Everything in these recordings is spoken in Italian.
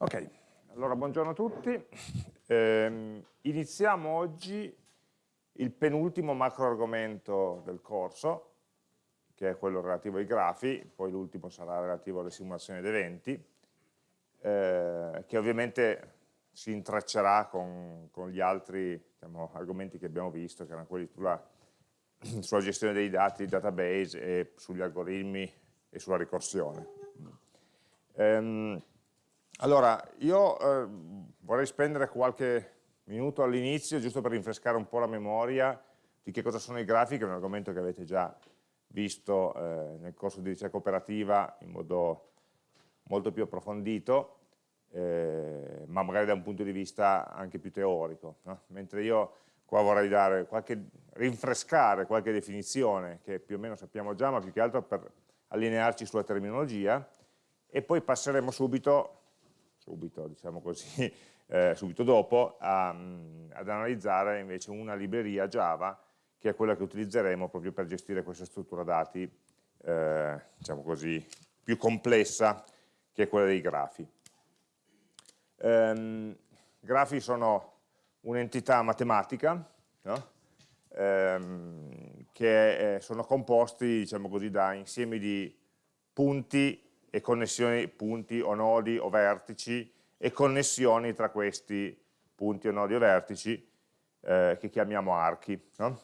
Ok, allora buongiorno a tutti. Eh, iniziamo oggi il penultimo macro argomento del corso, che è quello relativo ai grafi, poi l'ultimo sarà relativo alle simulazioni ed eventi, eh, che ovviamente si intreccerà con, con gli altri diciamo, argomenti che abbiamo visto, che erano quelli sulla, sulla gestione dei dati, database e sugli algoritmi e sulla ricorsione. Um, allora, io eh, vorrei spendere qualche minuto all'inizio, giusto per rinfrescare un po' la memoria di che cosa sono i grafi, che è un argomento che avete già visto eh, nel corso di ricerca operativa in modo molto più approfondito, eh, ma magari da un punto di vista anche più teorico. No? Mentre io qua vorrei dare qualche, rinfrescare qualche definizione che più o meno sappiamo già, ma più che altro per allinearci sulla terminologia, e poi passeremo subito subito, diciamo così, eh, subito dopo, a, ad analizzare invece una libreria Java che è quella che utilizzeremo proprio per gestire questa struttura dati, eh, diciamo così, più complessa che è quella dei grafi. Ehm, grafi sono un'entità matematica no? ehm, che eh, sono composti diciamo così, da insiemi di punti e connessioni punti o nodi o vertici e connessioni tra questi punti o nodi o vertici eh, che chiamiamo archi. No?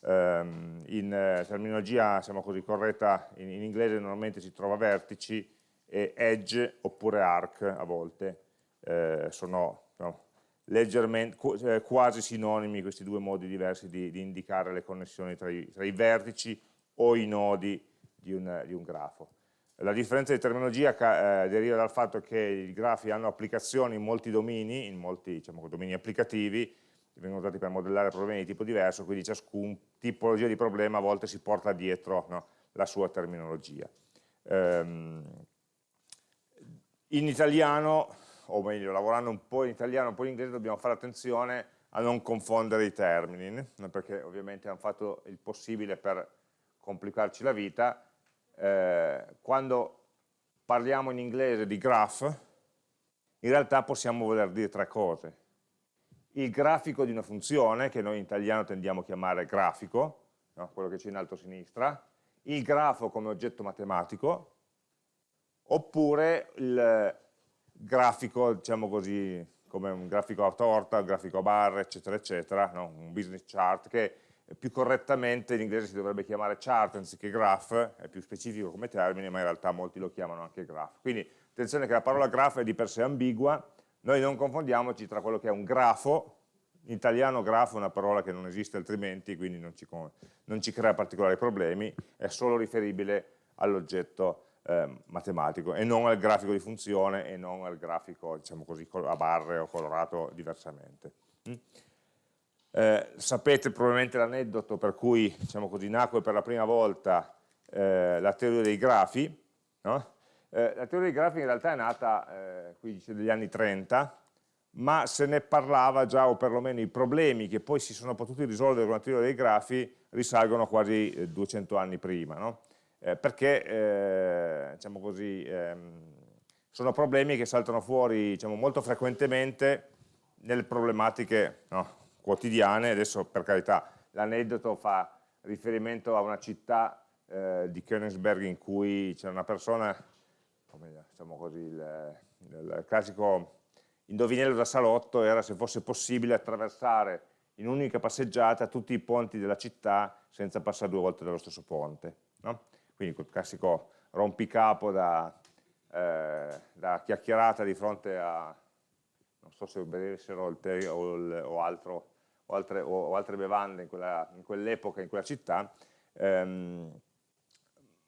Um, in eh, terminologia diciamo così, corretta in, in, inglese normalmente si trova vertici e edge oppure arc a volte eh, sono no, eh, quasi sinonimi questi due modi diversi di, di indicare le connessioni tra i, tra i, vertici o i nodi di un, di un grafo. La differenza di terminologia eh, deriva dal fatto che i grafi hanno applicazioni in molti domini, in molti diciamo, domini applicativi, vengono usati per modellare problemi di tipo diverso, quindi ciascun tipologia di problema a volte si porta dietro no, la sua terminologia. Um, in italiano, o meglio, lavorando un po' in italiano, un po' in inglese, dobbiamo fare attenzione a non confondere i termini, perché ovviamente hanno fatto il possibile per complicarci la vita, eh, quando parliamo in inglese di graph, in realtà possiamo voler dire tre cose. Il grafico di una funzione, che noi in italiano tendiamo a chiamare grafico, no? quello che c'è in alto a sinistra, il grafo come oggetto matematico, oppure il grafico, diciamo così, come un grafico a torta, un grafico a barre, eccetera, eccetera, no? un business chart, che più correttamente in inglese si dovrebbe chiamare chart anziché graph, è più specifico come termine, ma in realtà molti lo chiamano anche graph. Quindi attenzione che la parola graph è di per sé ambigua, noi non confondiamoci tra quello che è un grafo, in italiano grafo è una parola che non esiste altrimenti, quindi non ci, non ci crea particolari problemi, è solo riferibile all'oggetto eh, matematico e non al grafico di funzione e non al grafico diciamo così, a barre o colorato diversamente. Mm? Eh, sapete probabilmente l'aneddoto per cui diciamo così, nacque per la prima volta eh, la teoria dei grafi. No? Eh, la teoria dei grafi in realtà è nata eh, qui dice degli anni 30, ma se ne parlava già, o perlomeno i problemi che poi si sono potuti risolvere con la teoria dei grafi risalgono quasi 200 eh, anni prima, no? Eh, perché diciamo così, ehm, sono problemi che saltano fuori diciamo, molto frequentemente nelle problematiche no? Quotidiane, adesso per carità l'aneddoto fa riferimento a una città eh, di Königsberg in cui c'è una persona, come diciamo così, il, il classico indovinello da salotto era se fosse possibile attraversare in un'unica passeggiata tutti i ponti della città senza passare due volte dallo stesso ponte. No? Quindi quel classico rompicapo da, eh, da, chiacchierata di fronte a, non so se tè o, il, o altro o altre, o altre bevande in quell'epoca, in, quell in, quella città, ehm,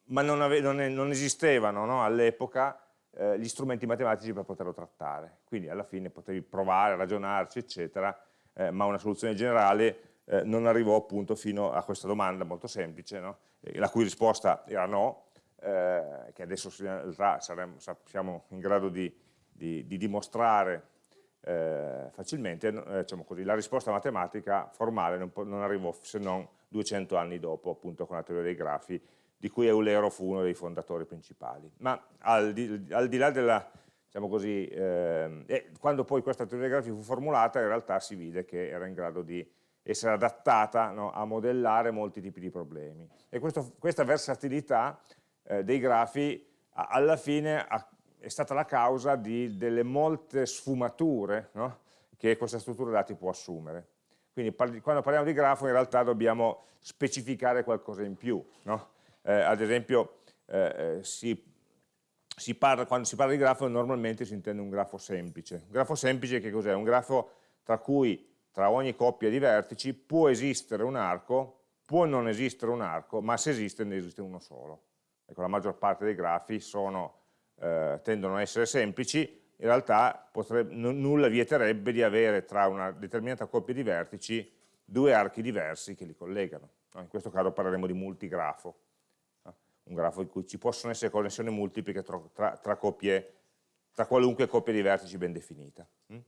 ma non, non, non, esistevano no, all'epoca eh, gli strumenti matematici per poterlo trattare. Quindi alla fine potevi provare, ragionarci, eccetera, eh, ma una soluzione generale eh, non arrivò appunto fino a questa domanda molto semplice, no? la cui risposta era no, eh, che adesso saremo, siamo in grado di, di, di dimostrare eh, facilmente, eh, diciamo così, la risposta matematica formale non, non, arrivò se non 200 anni dopo, appunto con la teoria dei grafi, di cui Eulero fu uno dei fondatori principali. Ma al di, al di là della, diciamo così, eh, quando poi questa teoria grafica fu formulata in realtà si vide che era in grado di essere adattata no, a modellare molti tipi di problemi. E questo, questa versatilità eh, dei grafi alla fine ha, è stata la causa di, delle molte sfumature no, che questa struttura dati può assumere. Quindi quando parliamo di grafo in realtà dobbiamo specificare qualcosa in più. No? Eh, ad esempio eh, eh si, si parla, quando si parla di grafo normalmente si intende un grafo semplice. Un grafo semplice che cos'è? Un grafo tra cui tra ogni coppia di vertici può esistere un arco, può non esistere un arco, ma se esiste ne esiste uno solo. Ecco, la maggior parte dei grafi sono, eh, tendono a essere semplici, in realtà potrebbe, nulla vieterebbe di avere tra una determinata coppia di vertici due archi diversi che li collegano. No? In questo caso parleremo di multigrafo, no? un grafo in cui ci possono essere connessioni multiple tra, tra, tra, coppie, tra qualunque coppia di vertici ben definita. Mm?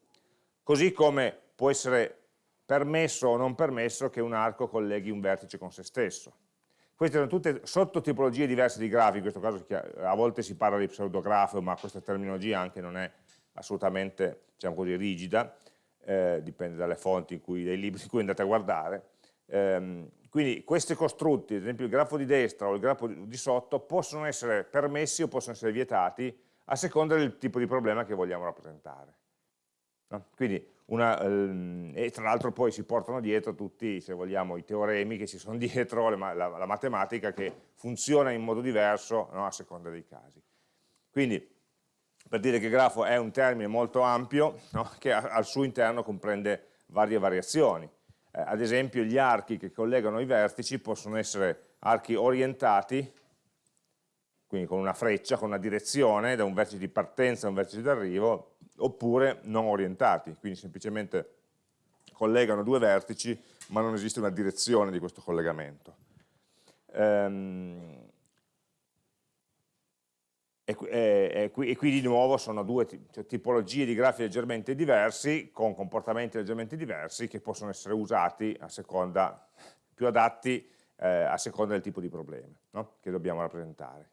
Così come può essere permesso o non permesso che un arco colleghi un vertice con se stesso. Queste sono tutte sottotipologie diverse di grafi, in questo caso a volte si parla di pseudografo, ma questa terminologia anche non è assolutamente diciamo così, rigida, eh, dipende dalle fonti in cui, dai libri in cui andate a guardare. Eh, quindi questi costrutti, ad esempio il grafo di destra o il grafo di sotto, possono essere permessi o possono essere vietati a seconda del tipo di problema che vogliamo rappresentare. No? Quindi una, ehm, e tra l'altro poi si portano dietro tutti, se vogliamo, i teoremi che ci sono dietro, la, la, la matematica che funziona in modo diverso no, a seconda dei casi. Quindi, per dire che grafo è un termine molto ampio, no, che al suo interno comprende varie variazioni. Eh, ad esempio gli archi che collegano i vertici possono essere archi orientati, quindi con una freccia, con una direzione, da un vertice di partenza a un vertice di arrivo, oppure non orientati, quindi semplicemente collegano due vertici ma non esiste una direzione di questo collegamento. Ehm, e, e, e, qui, di nuovo sono due cioè, tipologie di grafi leggermente diversi, con comportamenti leggermente diversi, che possono essere usati a seconda, più adatti eh, a seconda del tipo di problema no? che dobbiamo rappresentare.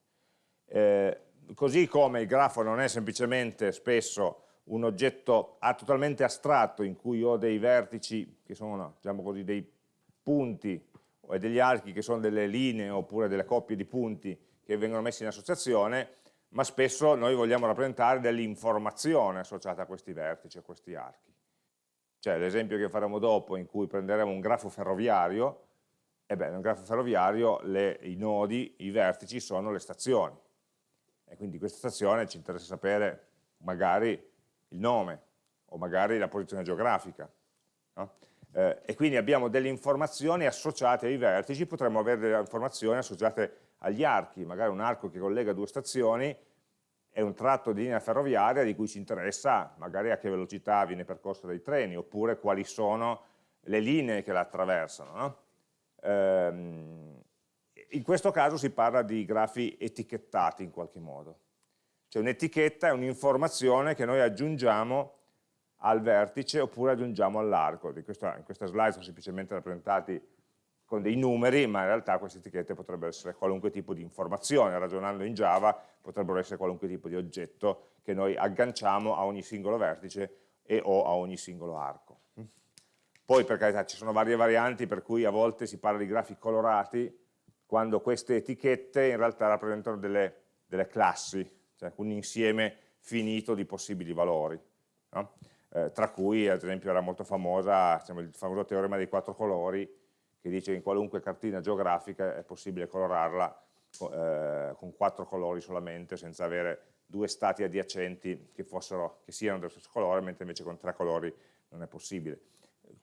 Eh, così come il grafo non è semplicemente spesso un oggetto totalmente astratto in cui ho dei vertici che sono diciamo così, dei punti e degli archi che sono delle linee oppure delle coppie di punti che vengono messi in associazione, ma spesso noi vogliamo rappresentare dell'informazione associata a questi vertici, a questi archi. Cioè l'esempio che faremo dopo in cui prenderemo un grafo ferroviario, e beh, nel grafo ferroviario le, i nodi, i vertici sono le stazioni. E quindi questa stazione ci interessa sapere magari il nome o magari la posizione geografica. No? Eh, e quindi abbiamo delle informazioni associate ai vertici, potremmo avere delle informazioni associate agli archi, magari un arco che collega due stazioni è un tratto di linea ferroviaria di cui ci interessa magari a che velocità viene percorso dai treni, oppure quali sono le linee che la attraversano. No? Ehm, in questo caso si parla di grafi etichettati in qualche modo. Cioè un'etichetta è un'informazione che noi aggiungiamo al vertice oppure aggiungiamo all'arco. In questa, slide sono semplicemente rappresentati con dei numeri, ma in realtà queste etichette potrebbero essere qualunque tipo di informazione, ragionando in Java potrebbero essere qualunque tipo di oggetto che noi agganciamo a ogni singolo vertice e o a ogni singolo arco. Poi per carità ci sono varie varianti per cui a volte si parla di grafi colorati quando queste etichette in realtà rappresentano delle, delle classi, cioè un insieme finito di possibili valori, no? eh, tra cui ad esempio era molto famosa diciamo, il famoso teorema dei quattro colori che dice che in qualunque cartina geografica è possibile colorarla eh, con quattro colori solamente senza avere due stati adiacenti che, fossero, che siano dello stesso colore mentre invece con tre colori non è possibile.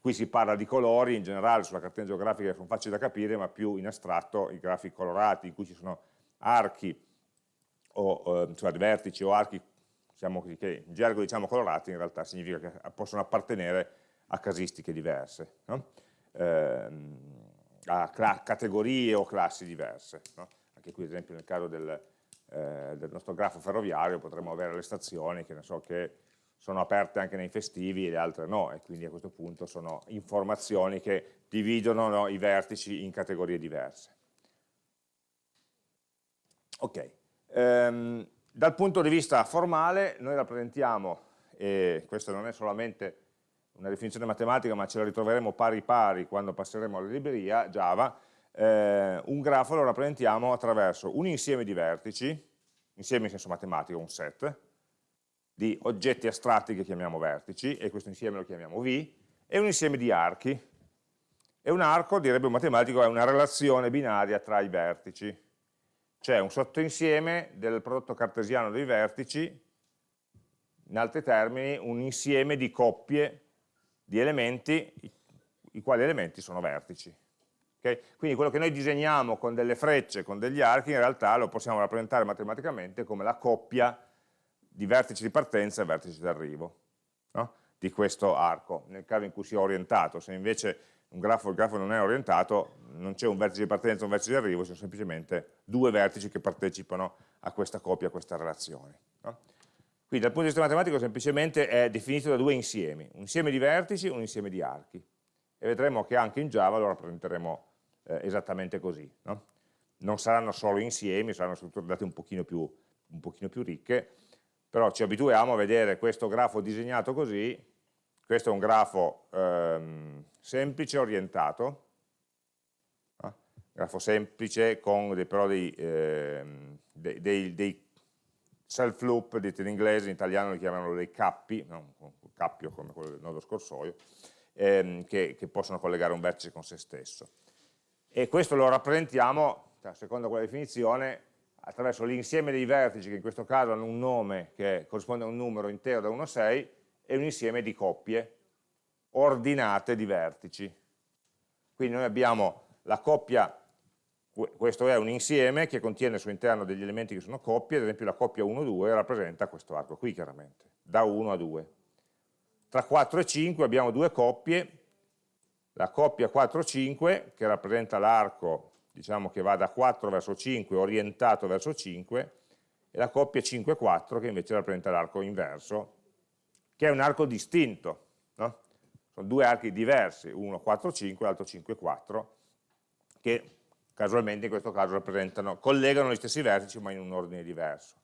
Qui si parla di colori in generale sulla cartina geografica che sono facili da capire ma più in astratto i grafici colorati in cui ci sono archi o eh, cioè vertici o archi diciamo così, che in gergo diciamo colorati in realtà significa che possono appartenere a casistiche diverse, no? eh, a categorie o classi diverse. No? Anche qui ad esempio nel caso del, eh, del, nostro grafo ferroviario potremmo avere le stazioni che, so, che sono aperte anche nei festivi e le altre no, e quindi a questo punto sono informazioni che dividono no, i vertici in categorie diverse. Ok, Um, dal punto di vista formale noi rappresentiamo, e questa non è solamente una definizione matematica ma ce la ritroveremo pari pari quando passeremo alla libreria Java, eh, un grafo lo rappresentiamo attraverso un insieme di vertici, insieme in senso matematico, un set, di oggetti astratti che chiamiamo vertici, e questo insieme lo chiamiamo V, e un insieme di archi. E un arco, direbbe un matematico, è una relazione binaria tra i vertici, cioè un sottoinsieme del prodotto cartesiano dei vertici, in altri termini un insieme di coppie di elementi, i quali elementi sono vertici. Okay? Quindi quello che noi disegniamo con delle frecce, con degli archi, in realtà lo possiamo rappresentare matematicamente come la coppia di vertici di partenza e vertici d'arrivo no? di questo arco, nel caso in cui sia orientato. Se invece un grafo, il grafo non è orientato, non c'è un vertice di partenza e un vertice di arrivo, sono semplicemente due vertici che partecipano a questa coppia, a questa relazione. No? Quindi dal punto di vista matematico semplicemente è definito da due insiemi, un insieme di vertici e un insieme di archi. E vedremo che anche in Java lo rappresenteremo eh, esattamente così. No? Non saranno solo insiemi, saranno strutture date un pochino, più, un pochino più ricche, però ci abituiamo a vedere questo grafo disegnato così, questo è un grafo ehm, semplice orientato, no? grafo semplice con dei, però dei, ehm, dei, dei, dei self loop, dite in inglese, in italiano li chiamano dei cappi, non un cappio come quello del nodo scorsoio, ehm, che, che possono collegare un vertice con se stesso e questo lo rappresentiamo, cioè, secondo quella definizione, attraverso l'insieme dei vertici che in questo caso hanno un nome che corrisponde a un numero intero da 1 a 6 e un insieme di coppie ordinate di vertici. Quindi noi abbiamo la coppia, questo è un insieme che contiene al suo interno degli elementi che sono coppie, ad esempio la coppia 1-2 rappresenta questo arco qui chiaramente, da 1 a 2. Tra 4 e 5 abbiamo due coppie la coppia 4-5 che rappresenta l'arco diciamo che va da 4 verso 5 orientato verso 5 e la coppia 5-4 che invece rappresenta l'arco inverso che è un arco distinto no? sono due archi diversi uno 4-5 e l'altro 5-4 che casualmente in questo caso rappresentano, collegano gli stessi vertici ma in un ordine diverso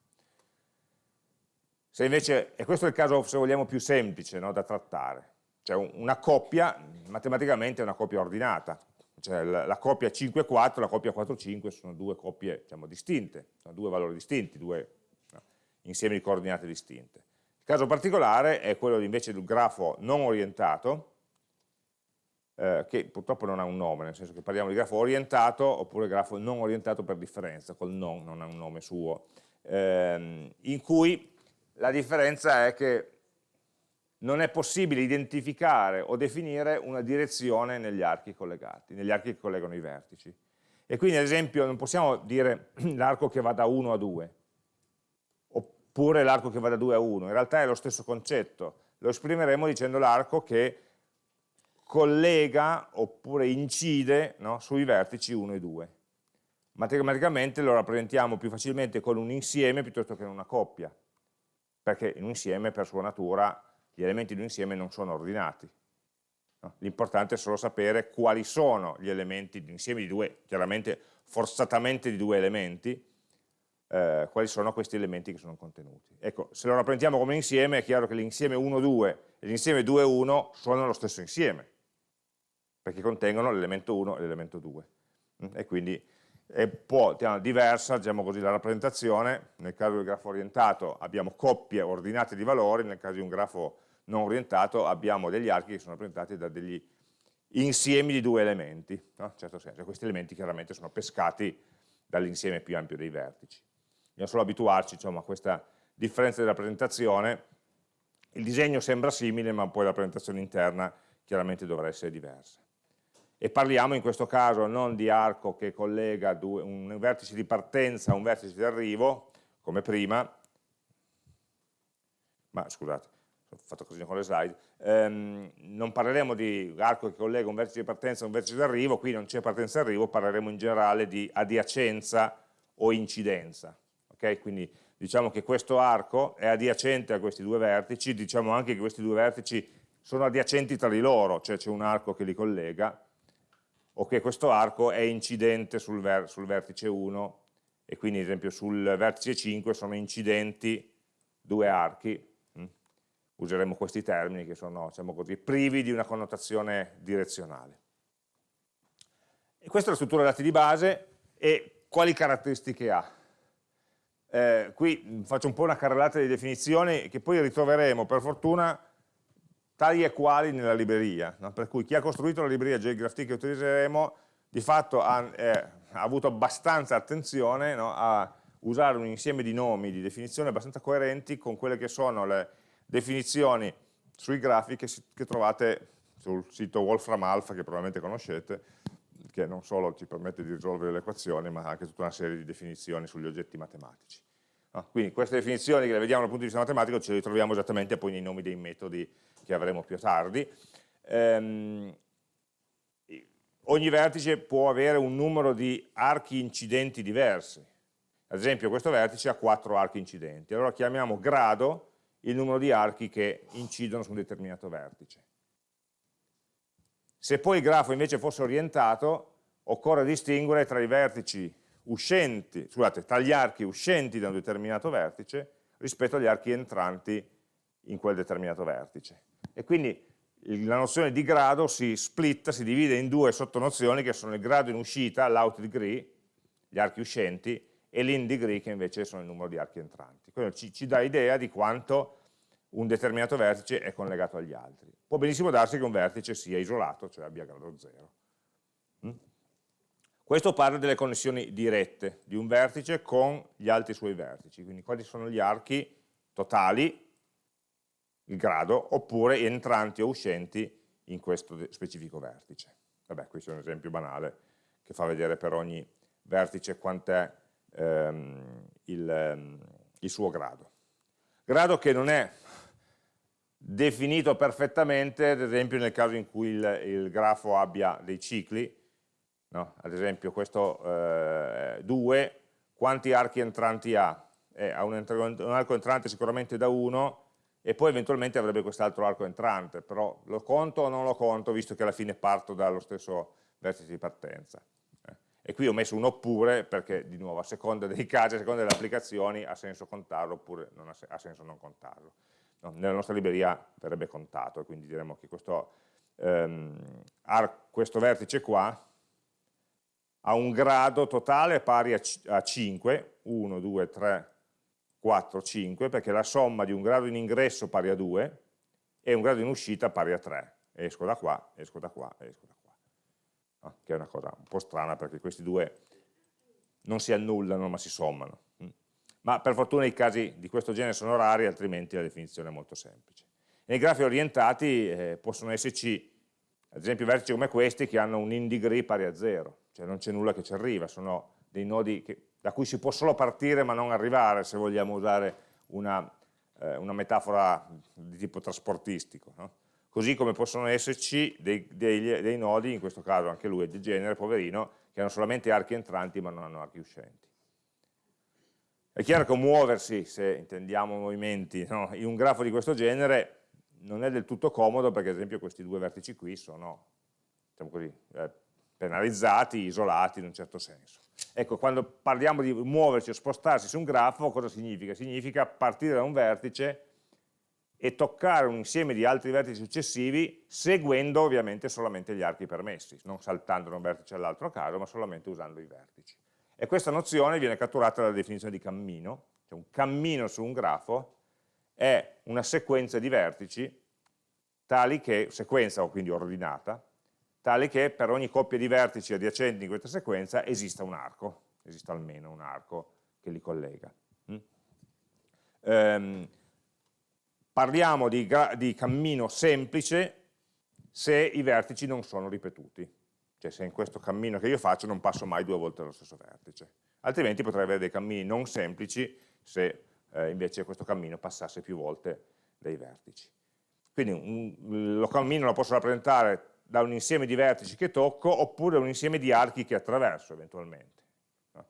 se invece, e questo è il caso se vogliamo più semplice no, da trattare cioè una coppia, matematicamente è una coppia ordinata, cioè la, la coppia 5-4 e la coppia 4-5 sono due coppie diciamo, distinte, sono due valori distinti, due no, insiemi di coordinate distinte. Il caso particolare è quello invece del grafo non orientato, eh, che purtroppo non ha un nome, nel senso che parliamo di grafo orientato oppure grafo non orientato per differenza, col non non ha un nome suo, ehm, in cui la differenza è che non è possibile identificare o definire una direzione negli archi collegati, negli archi che collegano i vertici. E quindi ad esempio non possiamo dire l'arco che va da 1 a 2, oppure l'arco che va da 2 a 1, in realtà è lo stesso concetto, lo esprimeremo dicendo l'arco che collega oppure incide no, sui vertici 1 e 2. Matematicamente lo rappresentiamo più facilmente con un insieme piuttosto che una coppia, perché in un insieme per sua natura gli elementi di un insieme non sono ordinati. No? L'importante è solo sapere quali sono gli elementi di un insieme di due, chiaramente forzatamente di due elementi, eh, quali sono questi elementi che sono contenuti. Ecco, se lo rappresentiamo come insieme è chiaro che l'insieme 1-2 e l'insieme 2-1 sono lo stesso insieme, perché contengono l'elemento 1 e l'elemento 2. Mm? E quindi è po' diversa diciamo così, la rappresentazione, nel caso del grafo orientato abbiamo coppie ordinate di valori, nel caso di un grafo non orientato abbiamo degli archi che sono rappresentati da degli insiemi di due elementi, no? in certo senso, questi elementi chiaramente sono pescati dall'insieme più ampio dei vertici. Dobbiamo solo abituarci diciamo, a questa differenza di rappresentazione, il disegno sembra simile ma poi la rappresentazione interna chiaramente dovrà essere diversa. E parliamo in questo caso non di arco che collega due, un vertice di partenza a un vertice di arrivo, come prima, ma scusate, ho fatto così con le slide, ehm, non parleremo di arco che collega un vertice di partenza a un vertice di arrivo, qui non c'è partenza e arrivo, parleremo in generale di adiacenza o incidenza. Okay? Quindi diciamo che questo arco è adiacente a questi due vertici, diciamo anche che questi due vertici sono adiacenti tra di loro, cioè c'è un arco che li collega, o che questo arco è incidente sul, ver sul vertice 1 e quindi ad esempio sul vertice 5 sono incidenti due archi, hm? useremo questi termini che sono diciamo così, privi di una connotazione direzionale. E questa è la struttura dati di base e quali caratteristiche ha? Eh, qui faccio un po' una carrellata di definizioni che poi ritroveremo per fortuna tali e quali nella libreria, no? per cui chi ha costruito la libreria JGraphT che utilizzeremo di fatto ha, eh, ha avuto abbastanza attenzione no? a usare un insieme di nomi, di definizioni abbastanza coerenti con quelle che sono le definizioni sui grafi che, che trovate sul sito Wolfram Alpha che probabilmente conoscete, che non solo ci permette di risolvere le equazioni, ma anche tutta una serie di definizioni sugli oggetti matematici. No? Quindi queste definizioni che le vediamo dal punto di vista matematico ce le ritroviamo esattamente poi nei nomi dei metodi che avremo più tardi. Ehm, ogni vertice può avere un numero di archi incidenti diversi. Ad esempio questo vertice ha quattro archi incidenti, allora chiamiamo grado il numero di archi che incidono su un determinato vertice. Se poi il grafo invece fosse orientato, occorre distinguere tra i vertici uscenti, scusate, tra gli archi uscenti da un determinato vertice rispetto agli archi entranti in quel determinato vertice. E quindi la nozione di grado si splitta, si divide in due sottonozioni che sono il grado in uscita, l'out degree, gli archi uscenti, e l'in degree che invece sono il numero di archi entranti. Quello ci, ci dà idea di quanto un determinato vertice è collegato agli altri. Può benissimo darsi che un vertice sia isolato, cioè abbia grado 0. Mm? Questo parla delle connessioni dirette di un vertice con gli altri suoi vertici, quindi quali sono gli archi totali, il grado, oppure entranti o uscenti in questo specifico vertice. Vabbè, questo è un esempio banale che fa vedere per ogni vertice quant'è ehm, il, ehm, il suo grado. Grado che non è definito perfettamente, ad esempio nel caso in cui il, il grafo abbia dei cicli, no? ad esempio questo 2, eh, quanti archi entranti ha? Eh, ha un, un, arco entrante sicuramente da 1 e poi eventualmente avrebbe quest'altro arco entrante, però lo conto o non lo conto visto che alla fine parto dallo stesso vertice di partenza. Eh. E qui ho messo un oppure perché di nuovo a seconda dei casi, a seconda delle applicazioni ha senso contarlo oppure ha, ha senso non contarlo no, nella nostra libreria verrebbe contato, quindi diremmo che questo, ehm, questo vertice qua ha un grado totale pari a, a 5, 1, 2, 3, 4, 5, perché la somma di un grado in ingresso pari a 2 e un grado in uscita pari a 3. Esco da qua, esco da qua, esco da qua. No? Che è una cosa un po' strana perché questi due non si annullano ma si sommano ma per fortuna i casi di questo genere sono rari, altrimenti la definizione è molto semplice. Nei grafi orientati eh, possono esserci, ad esempio, vertici come questi che hanno un in degree pari a zero, cioè non c'è nulla che ci arriva, sono dei nodi che, da cui si può solo partire ma non arrivare, se vogliamo usare una, eh, una metafora di tipo trasportistico. No? Così come possono esserci dei, dei, dei nodi, in questo caso anche lui è di genere, poverino, che hanno solamente archi entranti ma non hanno archi uscenti. È chiaro che muoversi, se intendiamo movimenti, no, in un grafo di questo genere non è del tutto comodo perché ad esempio questi due vertici qui sono diciamo così, eh, penalizzati, isolati in un certo senso. Ecco, quando parliamo di muoversi o spostarsi su un grafo, cosa significa? Significa partire da un vertice e toccare un insieme di altri vertici successivi seguendo ovviamente solamente gli archi permessi, non saltando da un vertice all'altro a caso, ma solamente usando i vertici. E questa nozione viene catturata dalla definizione di cammino, cioè un cammino su un grafo è una sequenza di vertici, tali che, sequenza o quindi ordinata, tali che per ogni coppia di vertici adiacenti in questa sequenza esista un arco, esista almeno un arco che li collega. Mm? Ehm, parliamo di, di cammino semplice se i vertici non sono ripetuti cioè se in questo cammino che io faccio non passo mai due volte allo stesso vertice, altrimenti potrei avere dei cammini non semplici se eh, invece questo cammino passasse più volte dai vertici. Quindi un, lo cammino lo posso rappresentare da un insieme di vertici che tocco oppure da un insieme di archi che attraverso eventualmente. No?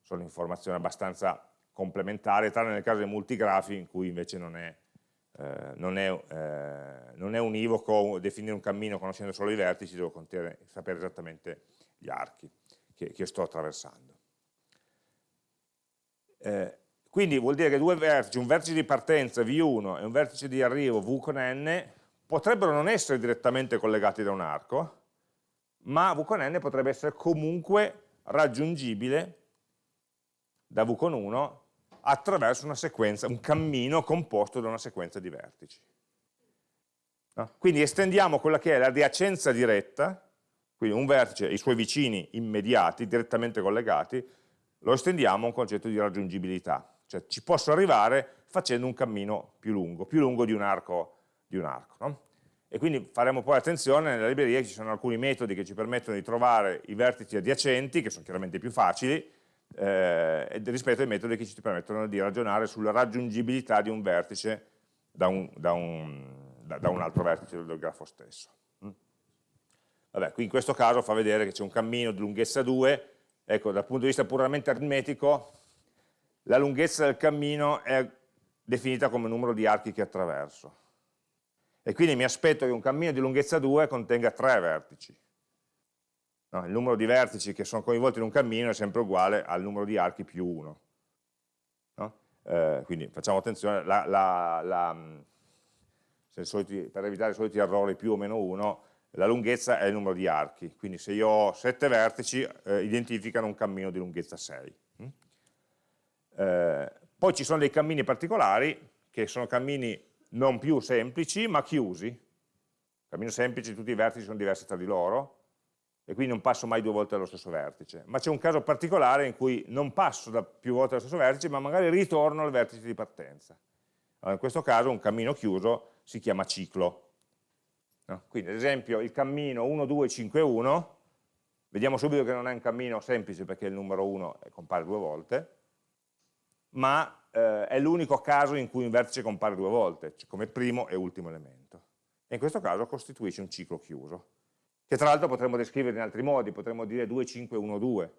Sono informazioni abbastanza complementari, tranne nel caso dei multigrafi in cui invece non è eh, non, è, eh, non, è, univoco definire un cammino conoscendo solo i vertici, devo contere, sapere esattamente gli archi che, che sto attraversando. Eh, quindi vuol dire che due vertici, un vertice di partenza V1 e un vertice di arrivo V con n, potrebbero non essere direttamente collegati da un arco, ma V con n potrebbe essere comunque raggiungibile da V con 1 attraverso una sequenza, un cammino composto da una sequenza di vertici. No? Quindi estendiamo quella che è l'adiacenza diretta, quindi un vertice e i suoi vicini immediati, direttamente collegati, lo estendiamo a un concetto di raggiungibilità, cioè ci posso arrivare facendo un cammino più lungo, più lungo di un arco. Di un arco no? E quindi faremo poi attenzione, nella libreria ci sono alcuni metodi che ci permettono di trovare i vertici adiacenti, che sono chiaramente più facili, eh, rispetto ai metodi che ci permettono di ragionare sulla raggiungibilità di un vertice da un, da un, da, da un altro vertice del grafo stesso. Mm? Vabbè, qui in questo caso fa vedere che c'è un cammino di lunghezza 2, ecco, dal punto di vista puramente aritmetico, la lunghezza del cammino è definita come numero di archi che attraverso. E quindi mi aspetto che un cammino di lunghezza 2 contenga tre vertici. No, il numero di vertici che sono coinvolti in un cammino è sempre uguale al numero di archi più 1. No? Eh, quindi facciamo attenzione, la, la, la, soliti, per evitare i soliti errori più o meno 1, la lunghezza è il numero di archi, quindi se io ho 7 vertici eh, identificano un cammino di lunghezza 6. Eh, poi ci sono dei cammini particolari, che sono cammini non più semplici, ma chiusi. Cammino semplice, tutti i vertici sono diversi tra di loro, e quindi non passo mai due volte allo stesso vertice. Ma c'è un caso particolare in cui non passo da più volte allo stesso vertice, ma magari ritorno al vertice di partenza. Allora, in questo caso un cammino chiuso si chiama ciclo. No? Quindi ad esempio il cammino 1, 2, 5, 1, vediamo subito che non è un cammino semplice perché il numero 1 compare due volte, ma eh, è l'unico caso in cui un vertice compare due volte, cioè come primo e ultimo elemento. E in questo caso costituisce un ciclo chiuso, che tra l'altro potremmo descrivere in altri modi, potremmo dire 2, 5, 1, 2.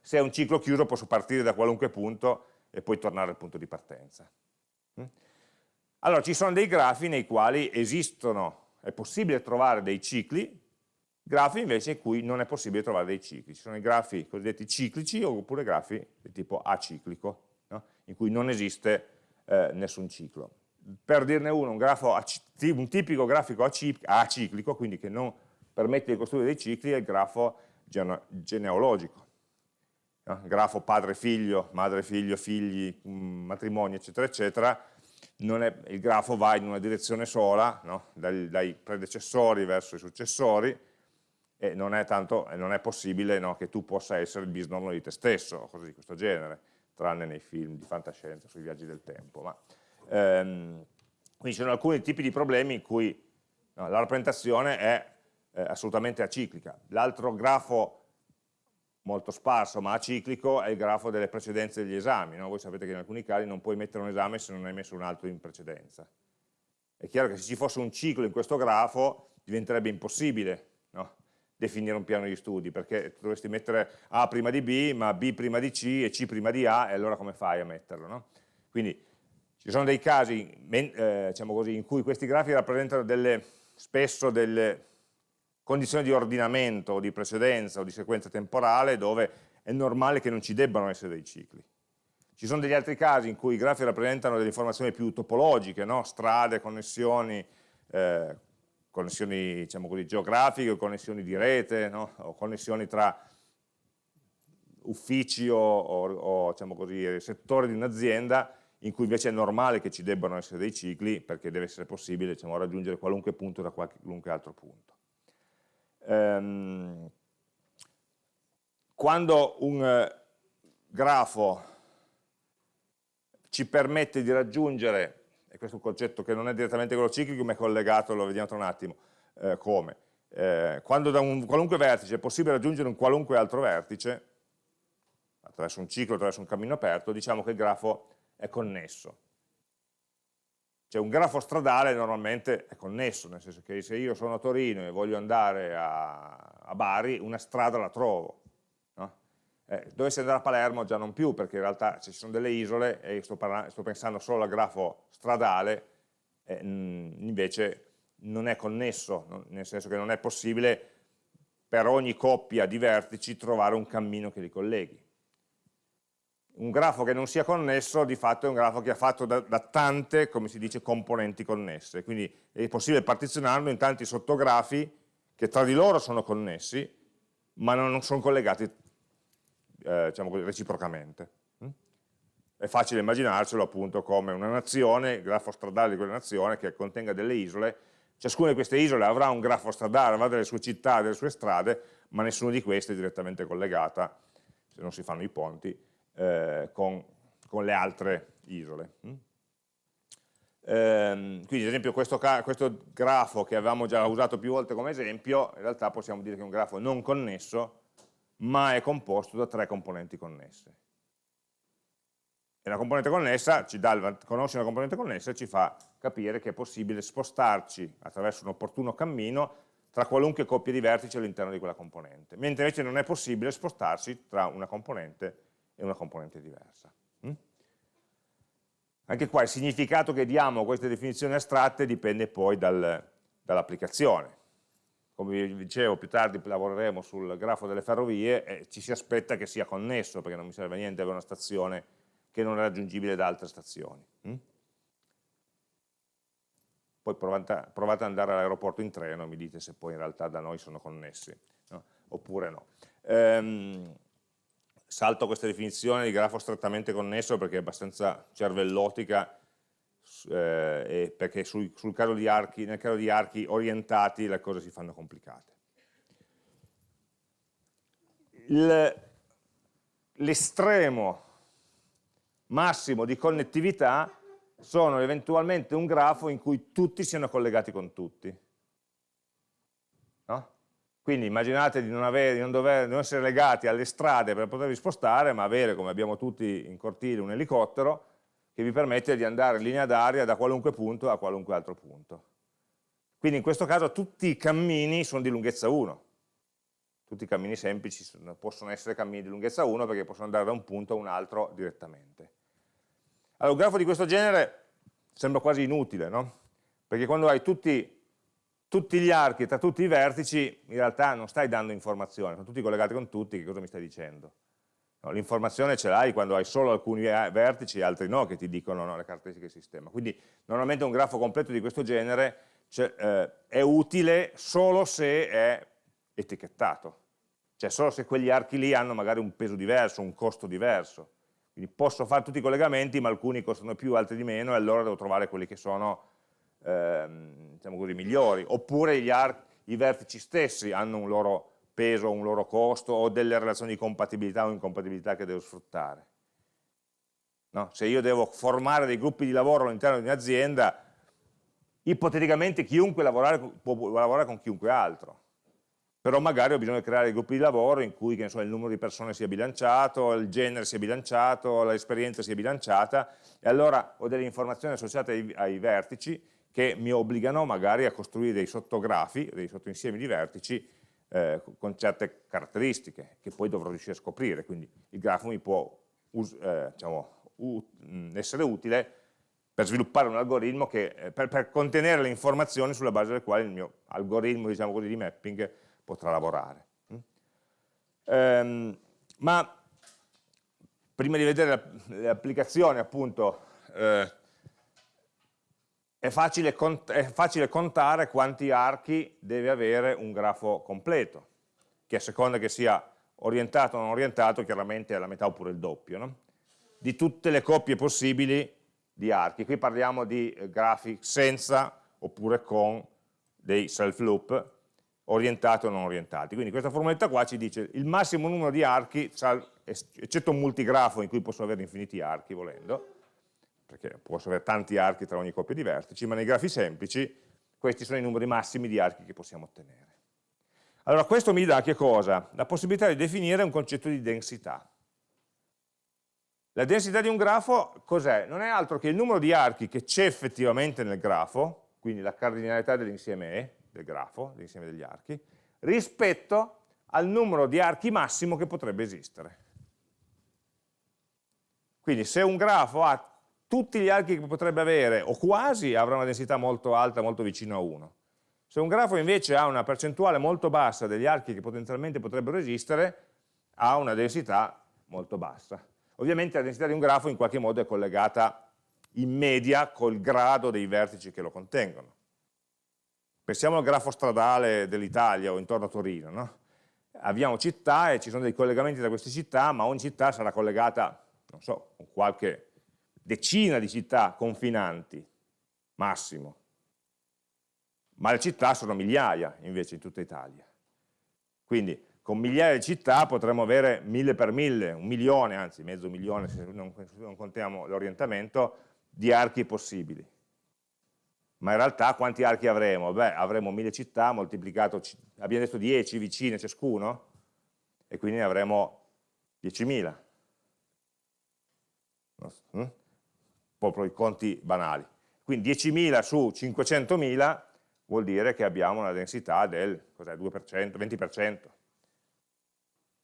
Se è un ciclo chiuso posso partire da qualunque punto e poi tornare al punto di partenza. Mm? Allora, ci sono dei grafi nei quali esistono, è possibile trovare dei cicli, grafi invece in cui non è possibile trovare dei cicli. Ci sono i grafi cosiddetti ciclici oppure grafi di tipo aciclico, no? in cui non esiste eh, nessun ciclo. Per dirne uno, un, grafo, un tipico grafico aciclico, quindi che non permette di costruire dei cicli, è il grafo genealogico. No? Grafo padre-figlio, madre-figlio, figli, mm, matrimonio, eccetera, eccetera, è, il grafo va in una direzione sola, no? dai, dai predecessori verso i successori, e non è, tanto, non è possibile no, che tu possa essere il bisnonno di te stesso, o cose di questo genere, tranne nei film di fantascienza sui viaggi del tempo. Ma, ehm, quindi ci sono alcuni tipi di problemi in cui no, la rappresentazione è eh, assolutamente aciclica. L'altro grafo molto sparso ma aciclico è il grafo delle precedenze degli esami. No? Voi sapete che in alcuni casi non puoi mettere un esame se non hai messo un altro in precedenza. È chiaro che se ci fosse un ciclo in questo grafo diventerebbe impossibile no? definire un piano di studi, perché dovresti mettere A prima di B, ma B prima di C e C prima di A, e allora come fai a metterlo? Quindi ci sono dei casi eh, diciamo così, in cui questi grafi rappresentano delle, spesso delle condizioni di ordinamento, o di precedenza o di sequenza temporale dove è normale che non ci debbano essere dei cicli. Ci sono degli altri casi in cui i grafi rappresentano delle informazioni più topologiche, no? strade, connessioni, eh, connessioni diciamo così, geografiche, connessioni di rete, no? o connessioni tra uffici o, o, o diciamo così, settori di un'azienda in cui invece è normale che ci debbano essere dei cicli perché deve essere possibile diciamo, raggiungere qualunque punto da qualunque altro punto. Ehm, quando un eh, grafo ci permette di raggiungere e questo è un concetto che non è direttamente quello ciclico ma è collegato, lo vediamo tra un attimo, eh, come. Eh, quando da un qualunque vertice è possibile raggiungere un qualunque altro vertice, attraverso un ciclo, attraverso un cammino aperto, diciamo che il grafo è connesso. Cioè un grafo stradale normalmente è connesso, nel senso che se io sono a Torino e voglio andare a, a Bari, una strada la trovo, eh, dovessi andare a Palermo già non più, perché in realtà ci sono delle isole e sto, sto pensando solo al grafo stradale, eh, invece non è connesso, nel senso che non è possibile per ogni coppia di vertici trovare un cammino che li colleghi. Un grafo che non sia connesso di fatto è un grafo che è fatto da, da, tante, come si dice, componenti connesse, quindi è possibile partizionarlo in tanti sottografi che tra di loro sono connessi, ma non sono collegati eh, diciamo così, reciprocamente. Mm? È facile immaginarcelo appunto come una nazione, il grafo stradale di quella nazione che contenga delle isole, ciascuna di queste isole avrà un grafo stradale, avrà delle sue città, delle sue strade, ma nessuna di queste è direttamente collegata, se non si fanno i ponti, eh, con, con, le altre isole. Mm? Ehm, quindi ad esempio questo, questo, grafo che avevamo già usato più volte come esempio, in realtà possiamo dire che è un grafo non connesso, ma è composto da tre componenti connesse. E una componente connessa ci dà conosce una componente connessa e ci fa capire che è possibile spostarci attraverso un opportuno cammino tra qualunque coppia di vertici all'interno di quella componente, mentre invece non è possibile spostarsi tra una componente e una componente diversa. Mm? Anche qua il significato che diamo a queste definizioni astratte dipende poi dal, dall'applicazione. Come vi dicevo, più tardi lavoreremo sul grafo delle ferrovie e ci si aspetta che sia connesso, perché non mi serve a niente avere una stazione che non è raggiungibile da altre stazioni. Mm? Poi provate, provate ad andare all'aeroporto in treno e mi dite se poi in realtà da noi sono connessi, no? oppure no. Ehm, salto questa definizione di grafo strettamente connesso perché è abbastanza cervellotica eh, perché sul, sul caso archi, nel caso di archi orientati le cose si fanno complicate. L'estremo massimo di connettività sono eventualmente un grafo in cui tutti siano collegati con tutti. Quindi immaginate di non, avere, di non, dover, non essere legati alle strade per potervi spostare, ma avere, come abbiamo tutti in cortile, un elicottero che vi permette di andare in linea d'aria da qualunque punto a qualunque altro punto. Quindi in questo caso tutti i cammini sono di lunghezza 1. Tutti i cammini semplici possono essere cammini di lunghezza 1 perché possono andare da un punto a un altro direttamente. Allora, un grafo di questo genere sembra quasi inutile, no? Perché quando hai tutti tutti gli archi tra tutti i vertici, in realtà non stai dando informazioni, sono tutti collegati con tutti, che cosa mi stai dicendo? No, L'informazione ce l'hai quando hai solo alcuni vertici e altri no, che ti dicono no, le caratteristiche del sistema. Quindi normalmente un grafo completo di questo genere cioè, eh, è utile solo se è etichettato, cioè solo se quegli archi lì hanno magari un peso diverso, un costo diverso. Quindi posso fare tutti i collegamenti, ma alcuni costano più, altri di meno, e allora devo trovare quelli che sono ehm, diciamo così, migliori, oppure i vertici stessi hanno un loro peso, un loro costo o delle relazioni di compatibilità o incompatibilità che devo sfruttare. No? Se io devo formare dei gruppi di lavoro all'interno di un'azienda, ipoteticamente chiunque lavorare, può lavorare con chiunque altro, però magari ho bisogno di creare gruppi di lavoro in cui so, il numero di persone sia bilanciato, il genere sia bilanciato, l'esperienza sia bilanciata, e allora ho delle informazioni associate ai, ai vertici che mi obbligano magari a costruire dei sottografi, dei sottoinsiemi di vertici eh, con certe caratteristiche che poi dovrò riuscire a scoprire, quindi il grafo mi può eh, diciamo, essere utile per sviluppare un algoritmo che, eh, per, per, contenere le informazioni sulla base delle quali il mio algoritmo diciamo così, di mapping potrà lavorare. Mm? Ma prima di vedere applicazioni appunto eh, è facile, è facile, contare quanti archi deve avere un grafo completo, che a seconda che sia orientato o non orientato, chiaramente è la metà oppure il doppio, no? di tutte le coppie possibili di archi. Qui parliamo di eh, grafi senza oppure con dei self loop, orientati o non orientati. Quindi questa formuletta qua ci dice il massimo numero di archi, eccetto un multigrafo in cui posso avere infiniti archi volendo, perché posso avere tanti archi tra ogni coppia di vertici, ma nei grafi semplici questi sono i numeri massimi di archi che possiamo ottenere. Allora questo mi dà che cosa? La possibilità di definire un concetto di densità. La densità di un grafo cos'è? Non è altro che il numero di archi che c'è effettivamente nel grafo, quindi la cardinalità dell'insieme E, del grafo, dell'insieme degli archi, rispetto al numero di archi massimo che potrebbe esistere. Quindi se un grafo ha tutti gli archi che potrebbe avere, o quasi, avrà una densità molto alta, molto vicino a 1. Se un grafo invece ha una percentuale molto bassa degli archi che potenzialmente potrebbero esistere, ha una densità molto bassa. ovviamente la densità di un grafo in qualche modo è collegata in media col grado dei vertici che lo contengono. Pensiamo al grafo stradale dell'Italia o intorno a Torino, no? abbiamo città e ci sono dei collegamenti tra queste città, ma ogni città sarà collegata, non so, con qualche decina di città confinanti, massimo. Ma le città sono migliaia invece in tutta Italia. Quindi con migliaia di città potremmo avere mille per mille, un milione, anzi mezzo milione se non, non contiamo l'orientamento, di archi possibili. Ma in realtà quanti archi avremo? Beh, avremo mille città moltiplicato, abbiamo detto 10 vicine ciascuno, e quindi ne avremo 10.000. Proprio i conti banali. Quindi 10.000 su 500.000 vuol dire che abbiamo una densità del 2%, 20%,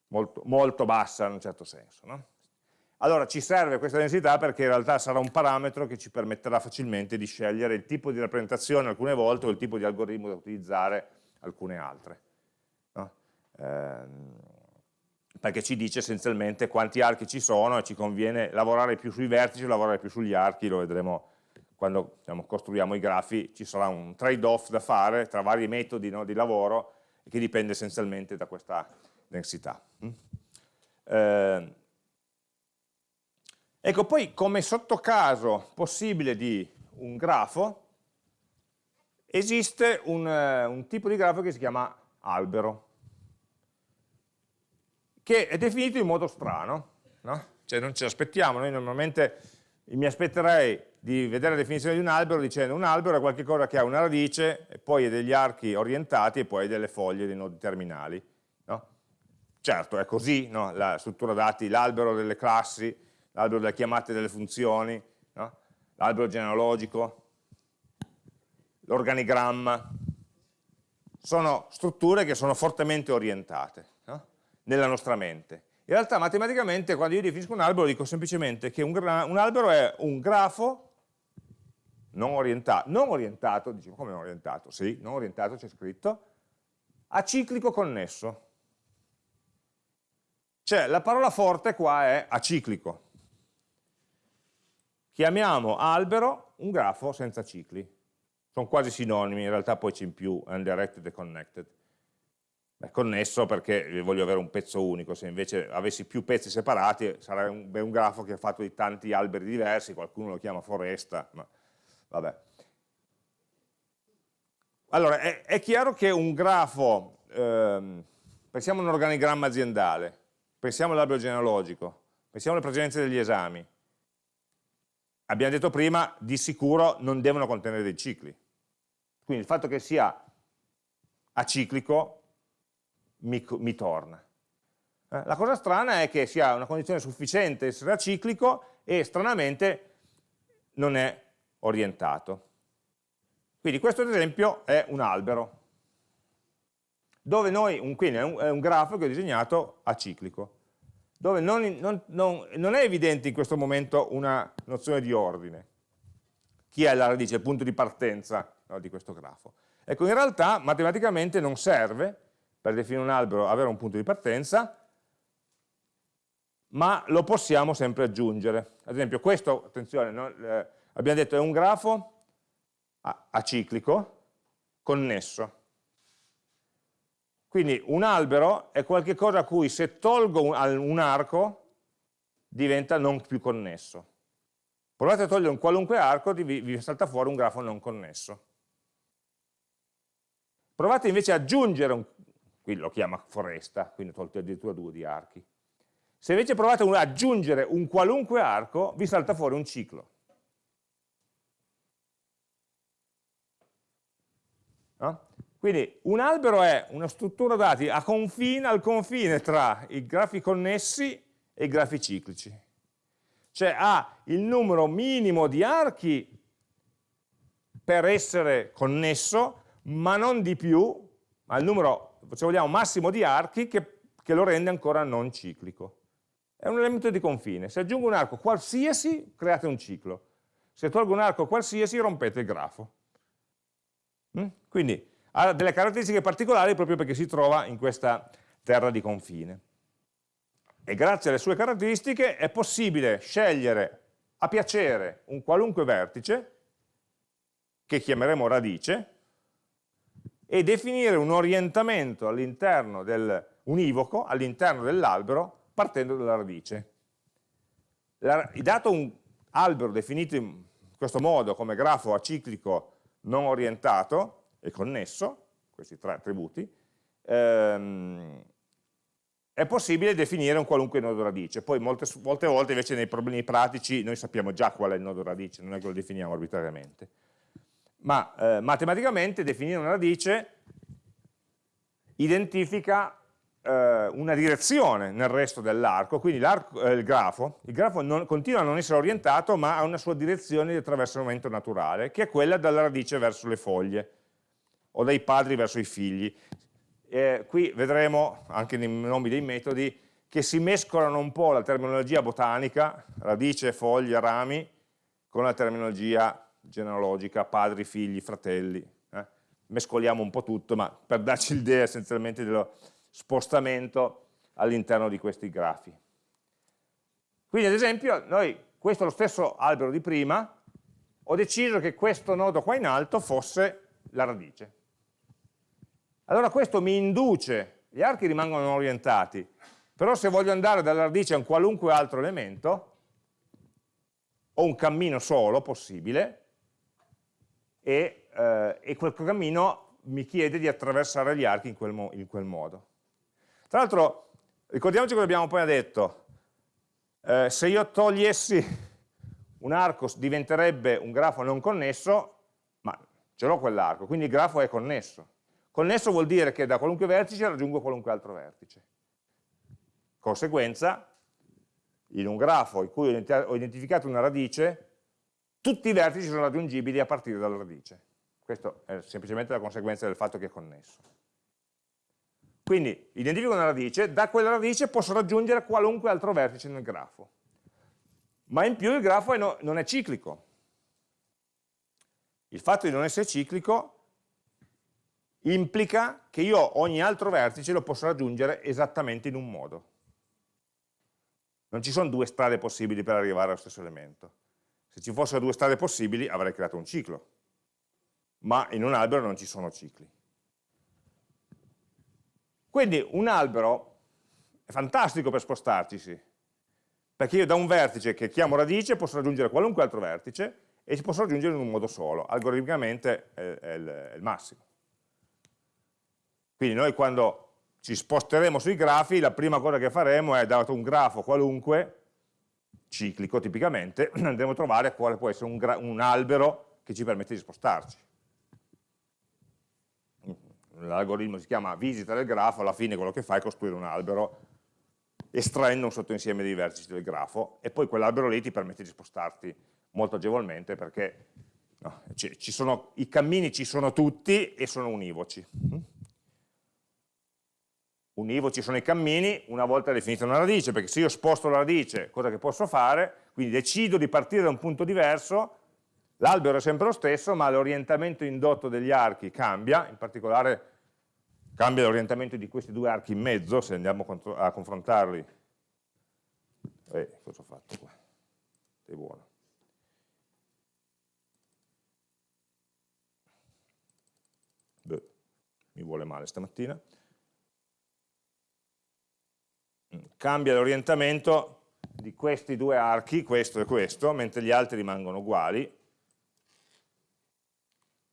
molto, molto bassa in un certo senso. No? Allora ci serve questa densità perché in realtà sarà un parametro che ci permetterà facilmente di scegliere il tipo di rappresentazione alcune volte o il tipo di algoritmo da utilizzare alcune altre. No? Ehm, perché ci dice essenzialmente quanti archi ci sono e ci conviene lavorare più sui vertici o lavorare più sugli archi, lo vedremo quando diciamo, costruiamo i grafi, ci sarà un trade-off da fare tra vari metodi no, di lavoro che dipende essenzialmente da questa densità. Mm? Eh, ecco, poi come sottocaso possibile di un grafo, esiste un, eh, un tipo di grafo che si chiama albero, che è definito in modo strano, no? cioè non ci aspettiamo, noi normalmente mi aspetterei di vedere la definizione di un albero dicendo un albero è qualcosa che ha una radice e poi ha degli archi orientati e poi delle foglie, dei nodi terminali. No? Certo, è così no? la struttura dati, l'albero delle classi, l'albero delle chiamate delle funzioni, l'albero genealogico, l'organigramma, sono strutture che sono fortemente orientate nella nostra mente. In realtà matematicamente quando io definisco un albero dico semplicemente che un, un albero è un grafo non orientato, non orientato, diciamo come non orientato? Sì, non orientato c'è scritto, aciclico connesso. Cioè la parola forte qua è aciclico. Chiamiamo albero un grafo senza cicli. Sono quasi sinonimi, in realtà poi c'è in più undirected e connected. Beh, connesso perché voglio avere un pezzo unico, se invece avessi più pezzi separati sarebbe un, grafo che è fatto di tanti alberi diversi, qualcuno lo chiama foresta, ma Vabbè. Allora, è, è, chiaro che un grafo, ehm, pensiamo a un organigramma aziendale, pensiamo all'albero genealogico, pensiamo alle precedenze degli esami. Abbiamo detto prima, di sicuro non devono contenere dei cicli. Quindi il fatto che sia aciclico mi, mi torna. Eh? La cosa strana è che sia una condizione sufficiente essere aciclico e stranamente non è orientato. Quindi questo ad esempio è un albero, dove noi, un, quindi è un, è un grafo che ho disegnato aciclico, dove non, non, non, non, è evidente in questo momento una nozione di ordine. Chi è la radice, il punto di partenza no, di questo grafo? Ecco, in realtà matematicamente non serve per definire un albero avere un punto di partenza, ma lo possiamo sempre aggiungere. Ad esempio questo, attenzione, no, eh, abbiamo detto è un grafo aciclico connesso. Quindi un albero è qualcosa a cui se tolgo un, un arco diventa non più connesso. Provate a togliere un qualunque arco, vi, vi salta fuori un grafo non connesso. Provate invece ad aggiungere, un, qui lo chiama foresta, quindi ho tolto addirittura due di archi. Se invece provate ad aggiungere un qualunque arco, vi salta fuori un ciclo. No? Quindi un albero è una struttura dati confine, al confine tra i grafi connessi e i grafi ciclici. Cioè ha il numero minimo di archi per essere connesso, ma non di più, ma il numero, se vogliamo, massimo di archi che, che lo rende ancora non ciclico. È un elemento di confine. Se aggiungo un arco qualsiasi, create un ciclo. Se tolgo un arco qualsiasi, rompete il grafo. Mm? Quindi ha delle caratteristiche particolari proprio perché si trova in questa terra di confine. e grazie alle sue caratteristiche è possibile scegliere a piacere un qualunque vertice, che chiameremo radice, e definire un orientamento all'interno del univoco, all'interno dell'albero, partendo dalla radice. La, dato un albero definito in questo modo come grafo aciclico non orientato e connesso, questi tre attributi, ehm, è possibile definire un qualunque nodo radice. Poi molte, molte, volte invece nei problemi pratici noi sappiamo già qual è il nodo radice, non è che lo definiamo arbitrariamente. Ma eh, matematicamente definire una radice identifica eh, una direzione nel resto dell'arco, quindi eh, il grafo, il grafo non, continua a non essere orientato ma ha una sua direzione di attraversamento naturale, che è quella dalla radice verso le foglie, o dai padri verso i figli. Eh, qui vedremo, anche nei nomi dei metodi, che si mescolano un po' la terminologia botanica, radice, foglie, rami, con la terminologia genealogica, padri, figli, fratelli. Eh? Mescoliamo un po' tutto, ma per darci l'idea essenzialmente dello, spostamento all'interno di questi grafi. Quindi ad esempio noi, questo è lo stesso albero di prima, ho deciso che questo nodo qua in alto fosse la radice. Allora questo mi induce, gli archi rimangono orientati, però se voglio andare dalla radice a un qualunque altro elemento, ho un cammino solo possibile, e, eh, e quel cammino mi chiede di attraversare gli archi in quel, mo in quel modo. Tra l'altro, ricordiamoci cosa abbiamo appena detto, eh, se io togliessi un arco diventerebbe un grafo non connesso, ma ce l'ho quell'arco, quindi il grafo è connesso. Connesso vuol dire che da qualunque vertice raggiungo qualunque altro vertice. Conseguenza, in un grafo in cui ho identificato una radice, tutti i vertici sono raggiungibili a partire dalla radice. Questo è semplicemente la conseguenza del fatto che è connesso. Quindi identifico una radice, da quella radice posso raggiungere qualunque altro vertice nel grafo. Ma in più il grafo è no, non è ciclico. Il fatto di non essere ciclico implica che io ogni altro vertice lo posso raggiungere esattamente in un modo. Non ci sono due strade possibili per arrivare allo stesso elemento. Se ci fossero due strade possibili avrei creato un ciclo, ma in un albero non ci sono cicli. Quindi un albero è fantastico per spostarci, perché io da un vertice che chiamo radice posso raggiungere qualunque altro vertice e ci posso raggiungere in un modo solo, algoritmicamente è, il massimo. Quindi noi quando ci sposteremo sui grafi, la prima cosa che faremo è, dato un grafo qualunque, ciclico tipicamente, andremo a trovare quale può essere un, un albero che ci permette di spostarci l'algoritmo si chiama visita del grafo, alla fine quello che fa è costruire un albero estraendo un sottoinsieme di vertici del grafo e poi quell'albero lì ti permette di spostarti molto agevolmente perché no, sono, i cammini ci sono tutti e sono univoci. Univoci sono i cammini una volta definita una radice, perché se io sposto la radice, cosa che posso fare? Quindi decido di partire da un punto diverso, L'albero è sempre lo stesso, ma l'orientamento indotto degli archi cambia, in particolare cambia l'orientamento di questi due archi in mezzo, se andiamo a confrontarli. Eh, cosa ho fatto qua? Sei buono. Beh, mi vuole male stamattina. Mm, cambia l'orientamento di questi due archi, questo e questo, mentre gli altri rimangono uguali,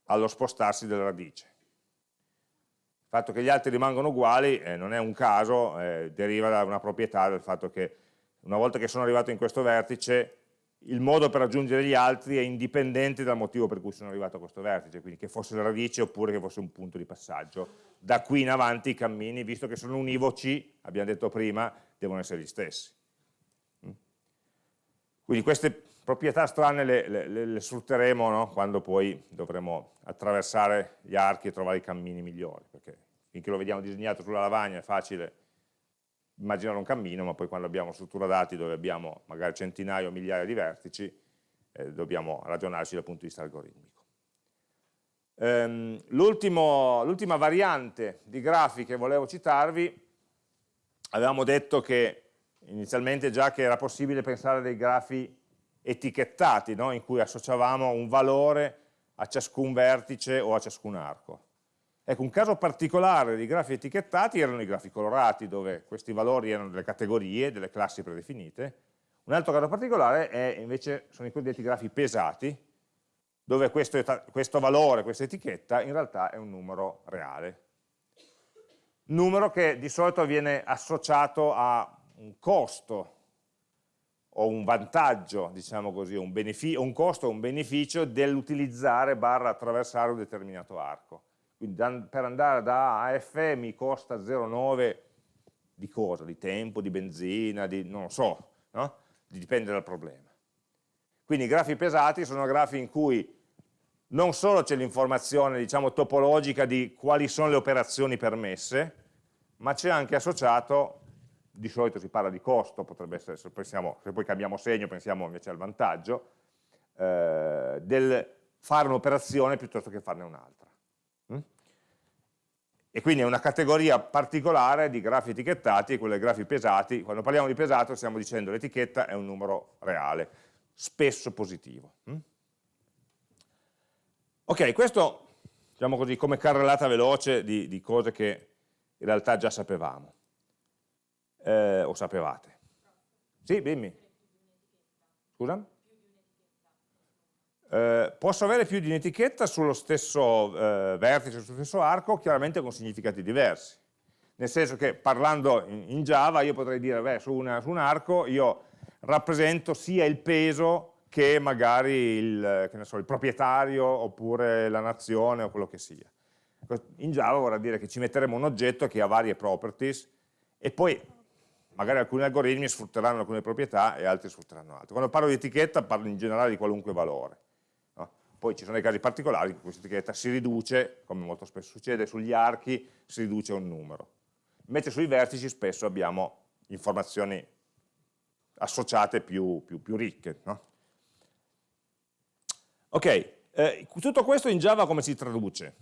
allo spostarsi della radice. Il fatto che gli altri rimangono uguali eh, non è un caso, eh, deriva da una proprietà del fatto che una volta che sono arrivato in questo vertice il modo per raggiungere gli altri è indipendente dal motivo per cui sono arrivato a questo vertice, quindi che fosse la radice oppure che fosse un punto di passaggio. Da qui in avanti i cammini, visto che sono univoci, abbiamo detto prima, devono essere gli stessi. Mm? Quindi queste proprietà strane le, le, le sfrutteremo no? quando poi dovremo attraversare gli archi e trovare i cammini migliori, perché finché lo vediamo disegnato sulla lavagna è facile immaginare un cammino, ma poi quando abbiamo struttura dati dove abbiamo magari centinaia o migliaia di vertici, eh, dobbiamo ragionarci dal punto di vista algoritmico. Ehm, L'ultima variante di grafi che volevo citarvi, avevamo detto che inizialmente già che era possibile pensare a dei grafi etichettati, no? in cui associavamo un valore a ciascun vertice o a ciascun arco. Ecco, un caso particolare di grafi etichettati erano i grafi colorati, dove questi valori erano delle categorie, delle classi predefinite. Un altro caso particolare è, invece sono i cosiddetti grafi pesati, dove questo, questo valore, questa etichetta, in realtà è un numero reale. Numero che di solito viene associato a un costo o un vantaggio, diciamo così, un, un costo o un beneficio dell'utilizzare barra attraversare un determinato arco. Quindi per andare da A a F mi costa 0,9 di cosa? Di tempo, di benzina, di non lo so, no? dipende dal problema. Quindi i grafi pesati sono grafi in cui non solo c'è l'informazione diciamo, topologica di quali sono le operazioni permesse, ma c'è anche associato di solito si parla di costo, potrebbe essere, se, pensiamo, se poi cambiamo segno pensiamo invece al vantaggio, eh, del fare un'operazione piuttosto che farne un'altra. E quindi è una categoria particolare di grafi etichettati, quelle grafi pesati, quando parliamo di pesato stiamo dicendo l'etichetta è un numero reale, spesso positivo. Mm? Ok, questo diciamo così come carrellata veloce di, di cose che in realtà già sapevamo eh, o sapevate? Sì, dimmi. Scusa? Eh, posso avere più di un'etichetta sullo stesso eh, vertice, sullo stesso arco, chiaramente con significati diversi. Nel senso che parlando in, in Java io potrei dire, beh, su, una, su, un arco io rappresento sia il peso che magari il, che so, il proprietario oppure la nazione o quello che sia. In Java vorrà dire che ci metteremo un oggetto che ha varie properties e poi magari alcuni algoritmi sfrutteranno alcune proprietà e altri sfrutteranno altre. Quando parlo di etichetta parlo in generale di qualunque valore. Poi ci sono dei casi particolari in cui questa etichetta si riduce, come molto spesso succede, sugli archi si riduce un numero. Invece sui vertici spesso abbiamo informazioni associate più, più, più ricche. No? Ok, eh, tutto questo in Java come si traduce?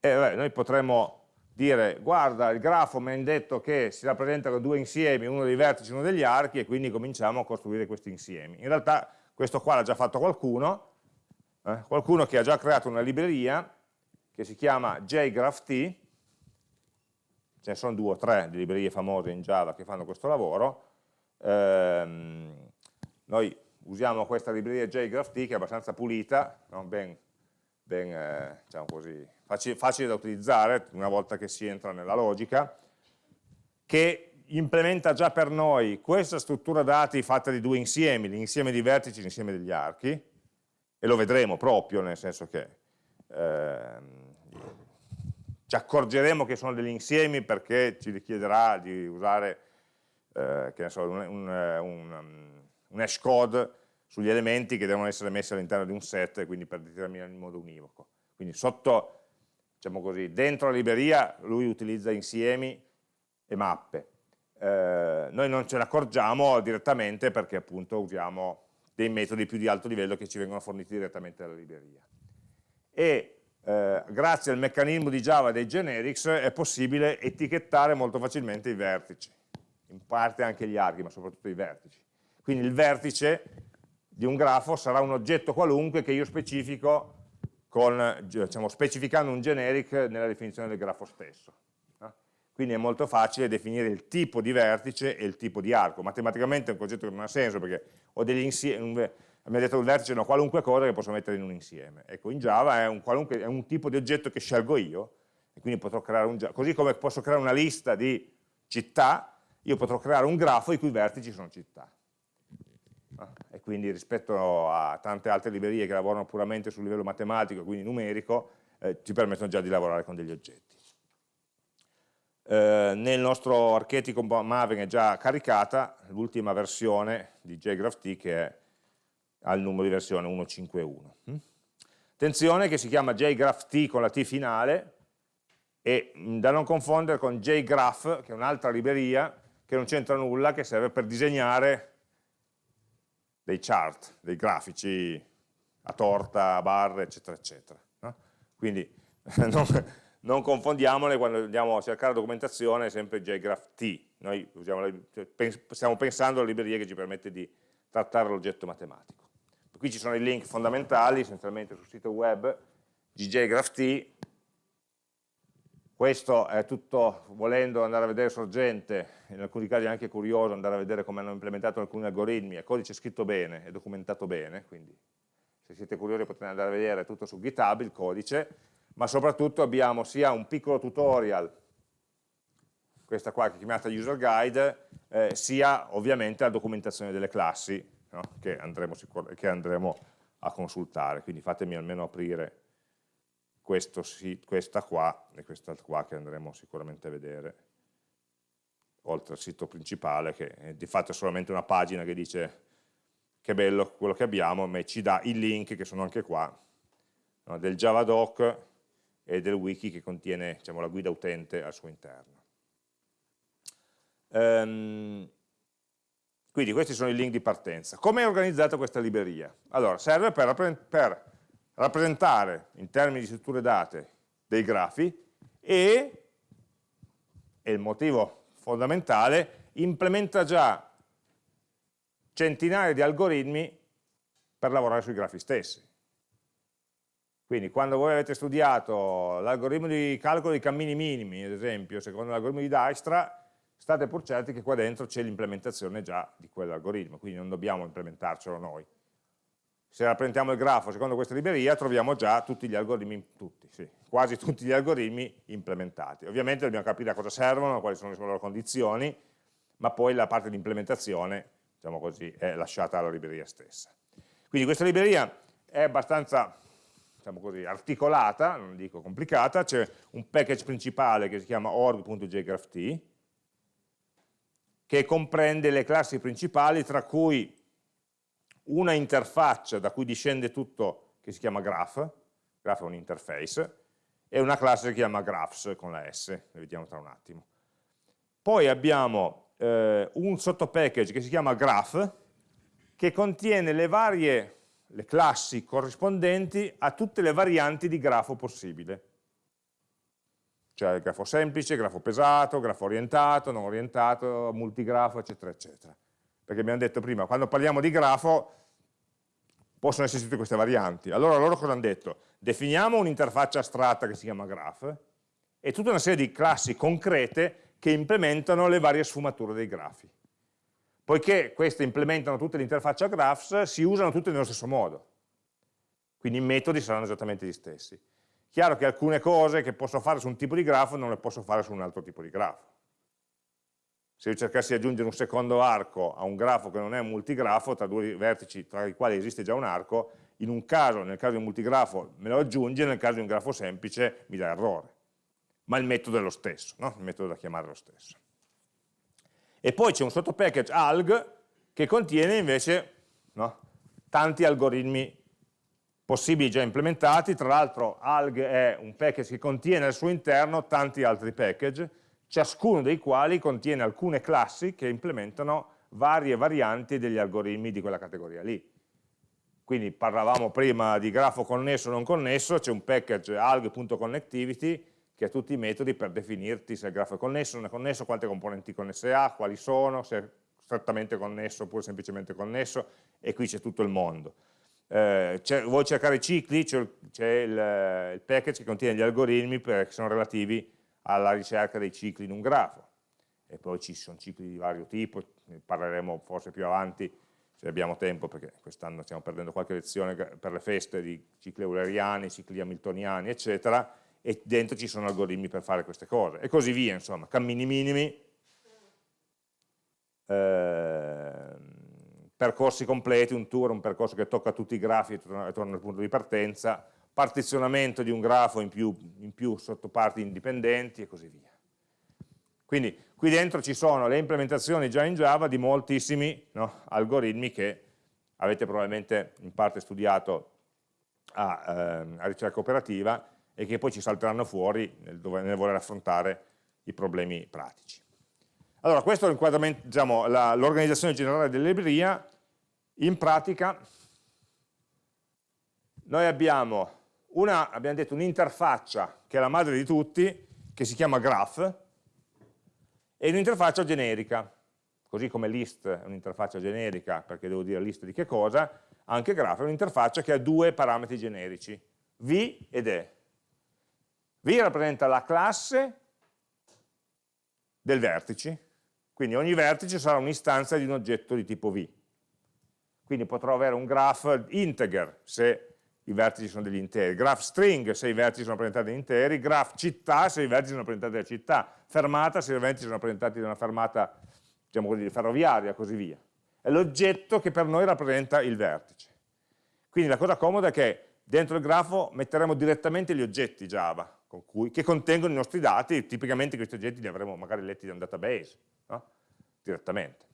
Eh, beh, noi potremmo dire guarda il grafo mi ha detto che si rappresentano due insiemi, uno dei vertici e uno degli archi e quindi cominciamo a costruire questi insiemi. In realtà questo qua l'ha già fatto qualcuno, eh, qualcuno che ha già creato una libreria che si chiama JGraphT, ce ne sono due o tre di librerie famose in Java che fanno questo lavoro, ehm, noi usiamo questa libreria JGraphT che è abbastanza pulita, no? ben, ben eh, diciamo così, facile, facile da utilizzare una volta che si entra nella logica, che implementa già per noi questa struttura dati fatta di due insiemi, l'insieme di vertici e l'insieme degli archi, e lo vedremo proprio, nel senso che eh, ci accorgeremo che sono degli insiemi perché ci richiederà di usare eh, so, un, un, un, un hash code sugli elementi che devono essere messi all'interno di un set, quindi per determinare in modo univoco. Quindi sotto diciamo così, dentro la libreria lui utilizza insiemi e mappe. Eh, noi non ce ne accorgiamo direttamente perché appunto usiamo dei metodi più di alto livello che ci vengono forniti direttamente dalla libreria. E eh, grazie al meccanismo di Java dei generics è possibile etichettare molto facilmente i vertici, in parte anche gli archi, ma soprattutto i vertici. Quindi il vertice di un grafo sarà un oggetto qualunque che io specifico con, diciamo, specificando un generic nella definizione del grafo stesso. Quindi è molto facile definire il tipo di vertice e il tipo di arco. Matematicamente è un concetto che non ha senso perché ho degli insiemi, mi ha detto il vertice è qualunque cosa che posso mettere in un insieme. Ecco, in Java è un, è un tipo di oggetto che scelgo io, e quindi potrò creare un così come posso creare una lista di città, io potrò creare un grafo i cui vertici sono città e quindi rispetto a tante altre librerie che lavorano puramente sul livello matematico, quindi numerico, eh, ci permettono già di lavorare con degli oggetti. Eh, nel nostro archetipo Maven è già caricata l'ultima versione di JGraphT che è al numero di versione 151. Mm? Attenzione che si chiama JGraphT con la T finale e mm, da non confondere con JGraph, che è un'altra libreria che non c'entra nulla, che serve per disegnare dei chart, dei grafici a torta, a barre, eccetera, eccetera. No? Quindi non, non confondiamole quando andiamo a cercare documentazione, è sempre JGraphT. Noi cioè, stiamo pensando alla libreria che ci permette di trattare l'oggetto matematico. Qui ci sono i link fondamentali, essenzialmente sul sito web di JGraphT. Questo è tutto, volendo andare a vedere sorgente, in alcuni casi anche curioso andare a vedere come hanno implementato alcuni algoritmi, è codice scritto bene, è documentato bene, quindi se siete curiosi potete andare a vedere tutto su GitHub, il codice, ma soprattutto abbiamo sia un piccolo tutorial, questa qua che è chiamata user guide, eh, sia ovviamente la documentazione delle classi no? che, andremo che, andremo a consultare, quindi fatemi almeno aprire questa qua e questa qua che andremo sicuramente a vedere, oltre al sito principale che è di fatto è solamente una pagina che dice che bello quello che abbiamo, ma ci dà i link che sono anche qua, no? del Javadoc e del wiki che contiene diciamo, la guida utente al suo interno. Um, quindi questi sono i link di partenza. Come è organizzata questa libreria? Allora, serve per, per rappresentare in termini di strutture date dei grafi e, e il motivo fondamentale, implementa già centinaia di algoritmi per lavorare sui grafi stessi. Quindi quando voi avete studiato l'algoritmo di calcolo dei cammini minimi, ad esempio, secondo l'algoritmo di Dijkstra, state pur certi che qua dentro c'è l'implementazione già di quell'algoritmo, quindi non dobbiamo implementarcelo noi. Se rappresentiamo il grafo secondo questa libreria troviamo già tutti gli algoritmi, tutti, sì, quasi tutti gli algoritmi implementati. Ovviamente dobbiamo capire a cosa servono, quali sono le loro condizioni, ma poi la parte di implementazione, diciamo così, è lasciata alla libreria stessa. Quindi questa libreria è abbastanza diciamo così, articolata, non dico complicata, c'è un package principale che si chiama org.jgrapht, che comprende le classi principali, tra cui una interfaccia da cui discende tutto, che si chiama graph, graph è un interface, e una classe che si chiama graphs con la S, le vediamo tra un attimo. Poi abbiamo eh, un sottopackage che si chiama graph, che contiene le varie le classi corrispondenti a tutte le varianti di grafo possibile. Cioè il grafo semplice, grafo pesato, grafo orientato, non orientato, multigrafo, eccetera, eccetera. Perché abbiamo detto prima, quando parliamo di grafo possono esserci tutte queste varianti. Allora loro cosa hanno detto? Definiamo un'interfaccia astratta che si chiama graph e tutta una serie di classi concrete che implementano le varie sfumature dei grafi. Poiché queste implementano tutte l'interfaccia graphs, si usano tutte nello stesso modo. Quindi i metodi saranno esattamente gli stessi. Chiaro che alcune cose che posso fare su un tipo di grafo non le posso fare su un altro tipo di grafo. Se io cercassi di aggiungere un secondo arco a un grafo che non è un multigrafo, tra due vertici tra i quali esiste già un arco, in un caso, nel caso di un multigrafo, me lo aggiunge, nel caso di un grafo semplice mi dà errore. Ma il metodo è lo stesso, no? il metodo da chiamare è lo stesso. E poi c'è un sottopackage alg che contiene invece no, tanti algoritmi possibili già implementati, tra l'altro alg è un package che contiene al suo interno tanti altri package, ciascuno dei quali contiene alcune classi che implementano varie varianti degli algoritmi di quella categoria lì. Quindi parlavamo prima di grafo connesso o non connesso, c'è un package alg.connectivity che ha tutti i metodi per definirti se il grafo è connesso, non è connesso, quante componenti connesse ha, quali sono, se è strettamente connesso oppure semplicemente connesso, e qui c'è tutto il mondo. Eh, vuoi cercare i cicli, c'è il, il, package che contiene gli algoritmi per, che sono relativi alla ricerca dei cicli in un grafo, e poi ci sono cicli di vario tipo, ne parleremo forse più avanti se abbiamo tempo, perché quest'anno stiamo perdendo qualche lezione per le feste di cicli euleriani, cicli hamiltoniani, eccetera, e dentro ci sono algoritmi per fare queste cose e così via, insomma, cammini minimi, eh, percorsi completi, un tour, un percorso che tocca tutti i grafi e torna, al punto di partenza, partizionamento di un grafo in più, in più sottoparti indipendenti e così via. Quindi qui dentro ci sono le implementazioni già in Java di moltissimi no, algoritmi che avete probabilmente in parte studiato a, eh, a ricerca operativa e che poi ci salteranno fuori nel, nel voler affrontare i problemi pratici. Allora, questo è diciamo, l'organizzazione generale della libreria. In pratica noi abbiamo una, abbiamo detto, un'interfaccia che è la madre di tutti, che si chiama graph, e un'interfaccia generica, così come list è un'interfaccia generica perché devo dire list di che cosa, anche graph è un'interfaccia che ha due parametri generici, v ed e. v rappresenta la classe del vertice, quindi ogni vertice sarà un'istanza di un oggetto di tipo v. Quindi potrò avere un graph integer se i vertici sono degli interi, graph string se i vertici sono rappresentati da interi, graph città se i vertici sono rappresentati da città, fermata se i vertici sono rappresentati da una fermata diciamo così, ferroviaria così via. È l'oggetto che per noi rappresenta il vertice. Quindi la cosa comoda è che dentro il grafo metteremo direttamente gli oggetti Java con cui, che contengono i nostri dati, tipicamente questi oggetti li avremo magari letti da un database, no? direttamente.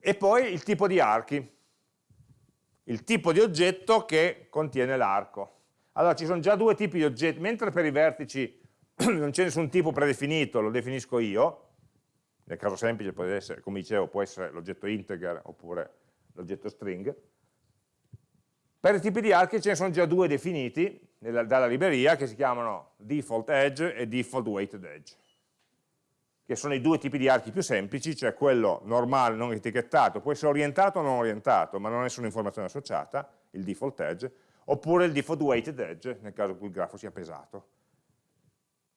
E poi il tipo di archi, il tipo di oggetto che contiene l'arco. Allora ci sono già due tipi di oggetti, mentre per i vertici non c'è nessun tipo predefinito, lo definisco io, nel caso semplice può essere, come dicevo, può essere l'oggetto integer oppure l'oggetto string. Per i tipi di archi ce ne sono già due definiti nella, dalla libreria che si chiamano default edge e default weighted edge che sono i due tipi di archi più semplici, cioè quello normale non etichettato, può essere orientato o non orientato, ma non ha nessuna informazione associata, il default edge, oppure il default weighted edge, nel caso in cui il grafo sia pesato.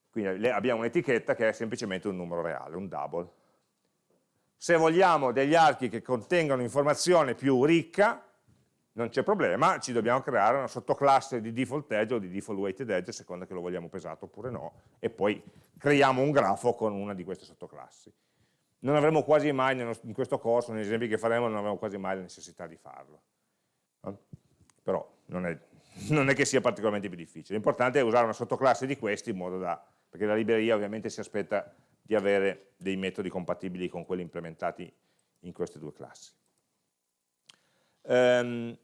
Quindi abbiamo un'etichetta che è semplicemente un numero reale, un double. Se vogliamo degli archi che contengano informazione più ricca, non c'è problema, ci dobbiamo creare una sottoclasse di default edge o di default weighted edge, a seconda che lo vogliamo pesato oppure no, e poi creiamo un grafo con una di queste sottoclassi. Non avremo quasi mai, in questo corso, negli esempi che faremo, non avremo quasi mai la necessità di farlo. Però non è, non è che sia particolarmente più difficile. L'importante è usare una sottoclasse di questi in modo da, perché la libreria ovviamente si aspetta di avere dei metodi compatibili con quelli implementati in queste due classi. Um,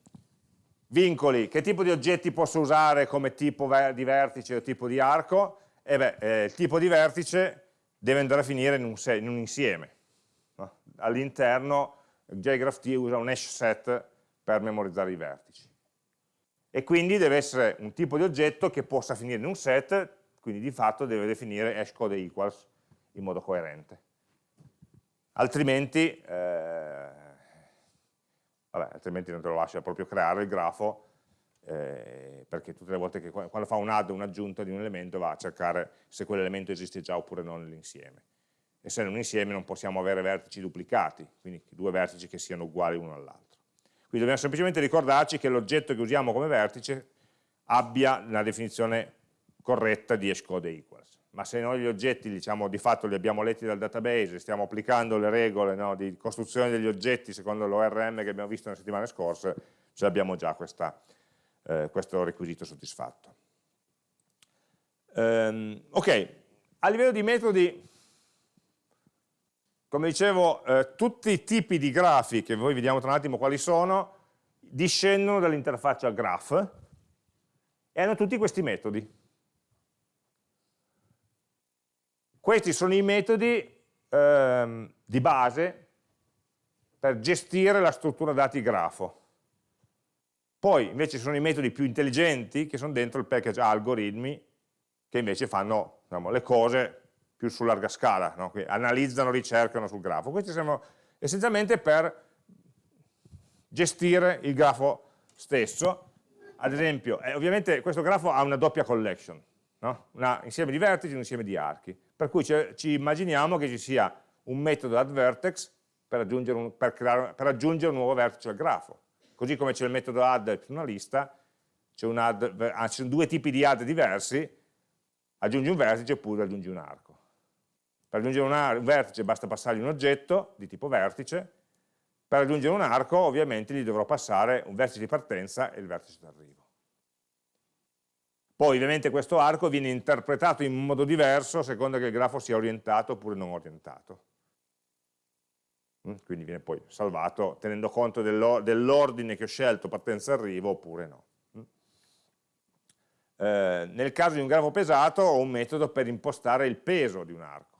Vincoli, che tipo di oggetti posso usare come tipo di vertice o tipo di arco? E eh beh, eh, il tipo di vertice deve andare a finire in un, in un insieme. No? All'interno JGraphT usa un hash set per memorizzare i vertici. E quindi deve essere un tipo di oggetto che possa finire in un set, quindi di fatto deve definire hashcode equals in modo coerente. Altrimenti eh, vabbè, altrimenti non te lo lascia proprio creare il grafo, eh, perché tutte le volte che quando fa un add o un'aggiunta di un elemento va a cercare se quell'elemento esiste già oppure no nell'insieme. E se è un insieme non possiamo avere vertici duplicati, quindi due vertici che siano uguali uno all'altro. Quindi dobbiamo semplicemente ricordarci che l'oggetto che usiamo come vertice abbia la definizione corretta di hashcode equals ma se noi gli oggetti diciamo, di fatto li abbiamo letti dal database, stiamo applicando le regole no, di costruzione degli oggetti secondo l'ORM che abbiamo visto nelle settimane scorse, cioè abbiamo già questa, eh, questo requisito soddisfatto. Um, ok, a livello di metodi, come dicevo, eh, tutti i tipi di grafi, che voi vediamo tra un attimo quali sono, discendono dall'interfaccia graph e hanno tutti questi metodi Questi sono i metodi ehm, di base per gestire la struttura dati grafo. Poi invece ci sono i metodi più intelligenti che sono dentro il package algoritmi che invece fanno diciamo, le cose più su larga scala, no? analizzano, ricercano sul grafo. Questi sono essenzialmente per gestire il grafo stesso. Ad esempio, eh, ovviamente questo grafo ha una doppia collection, no? un insieme di vertici e un insieme di archi per cui ci immaginiamo che ci sia un metodo addVertex per aggiungere un, per creare, per aggiungere un nuovo vertice al grafo. Così come c'è il metodo add per una lista, ci sono due tipi di add diversi, aggiungi un vertice oppure aggiungi un arco. Per aggiungere un vertice basta passargli un oggetto di tipo vertice, per aggiungere un arco ovviamente gli dovrò passare un vertice di partenza e il vertice d'arrivo. Poi ovviamente questo arco viene interpretato in modo diverso a seconda che il grafo sia orientato oppure non orientato. Mm, quindi viene poi salvato tenendo conto dell'ordine che ho scelto, partenza-arrivo oppure no. Mm. Eh, nel caso di un grafo pesato ho un metodo per impostare il peso di un arco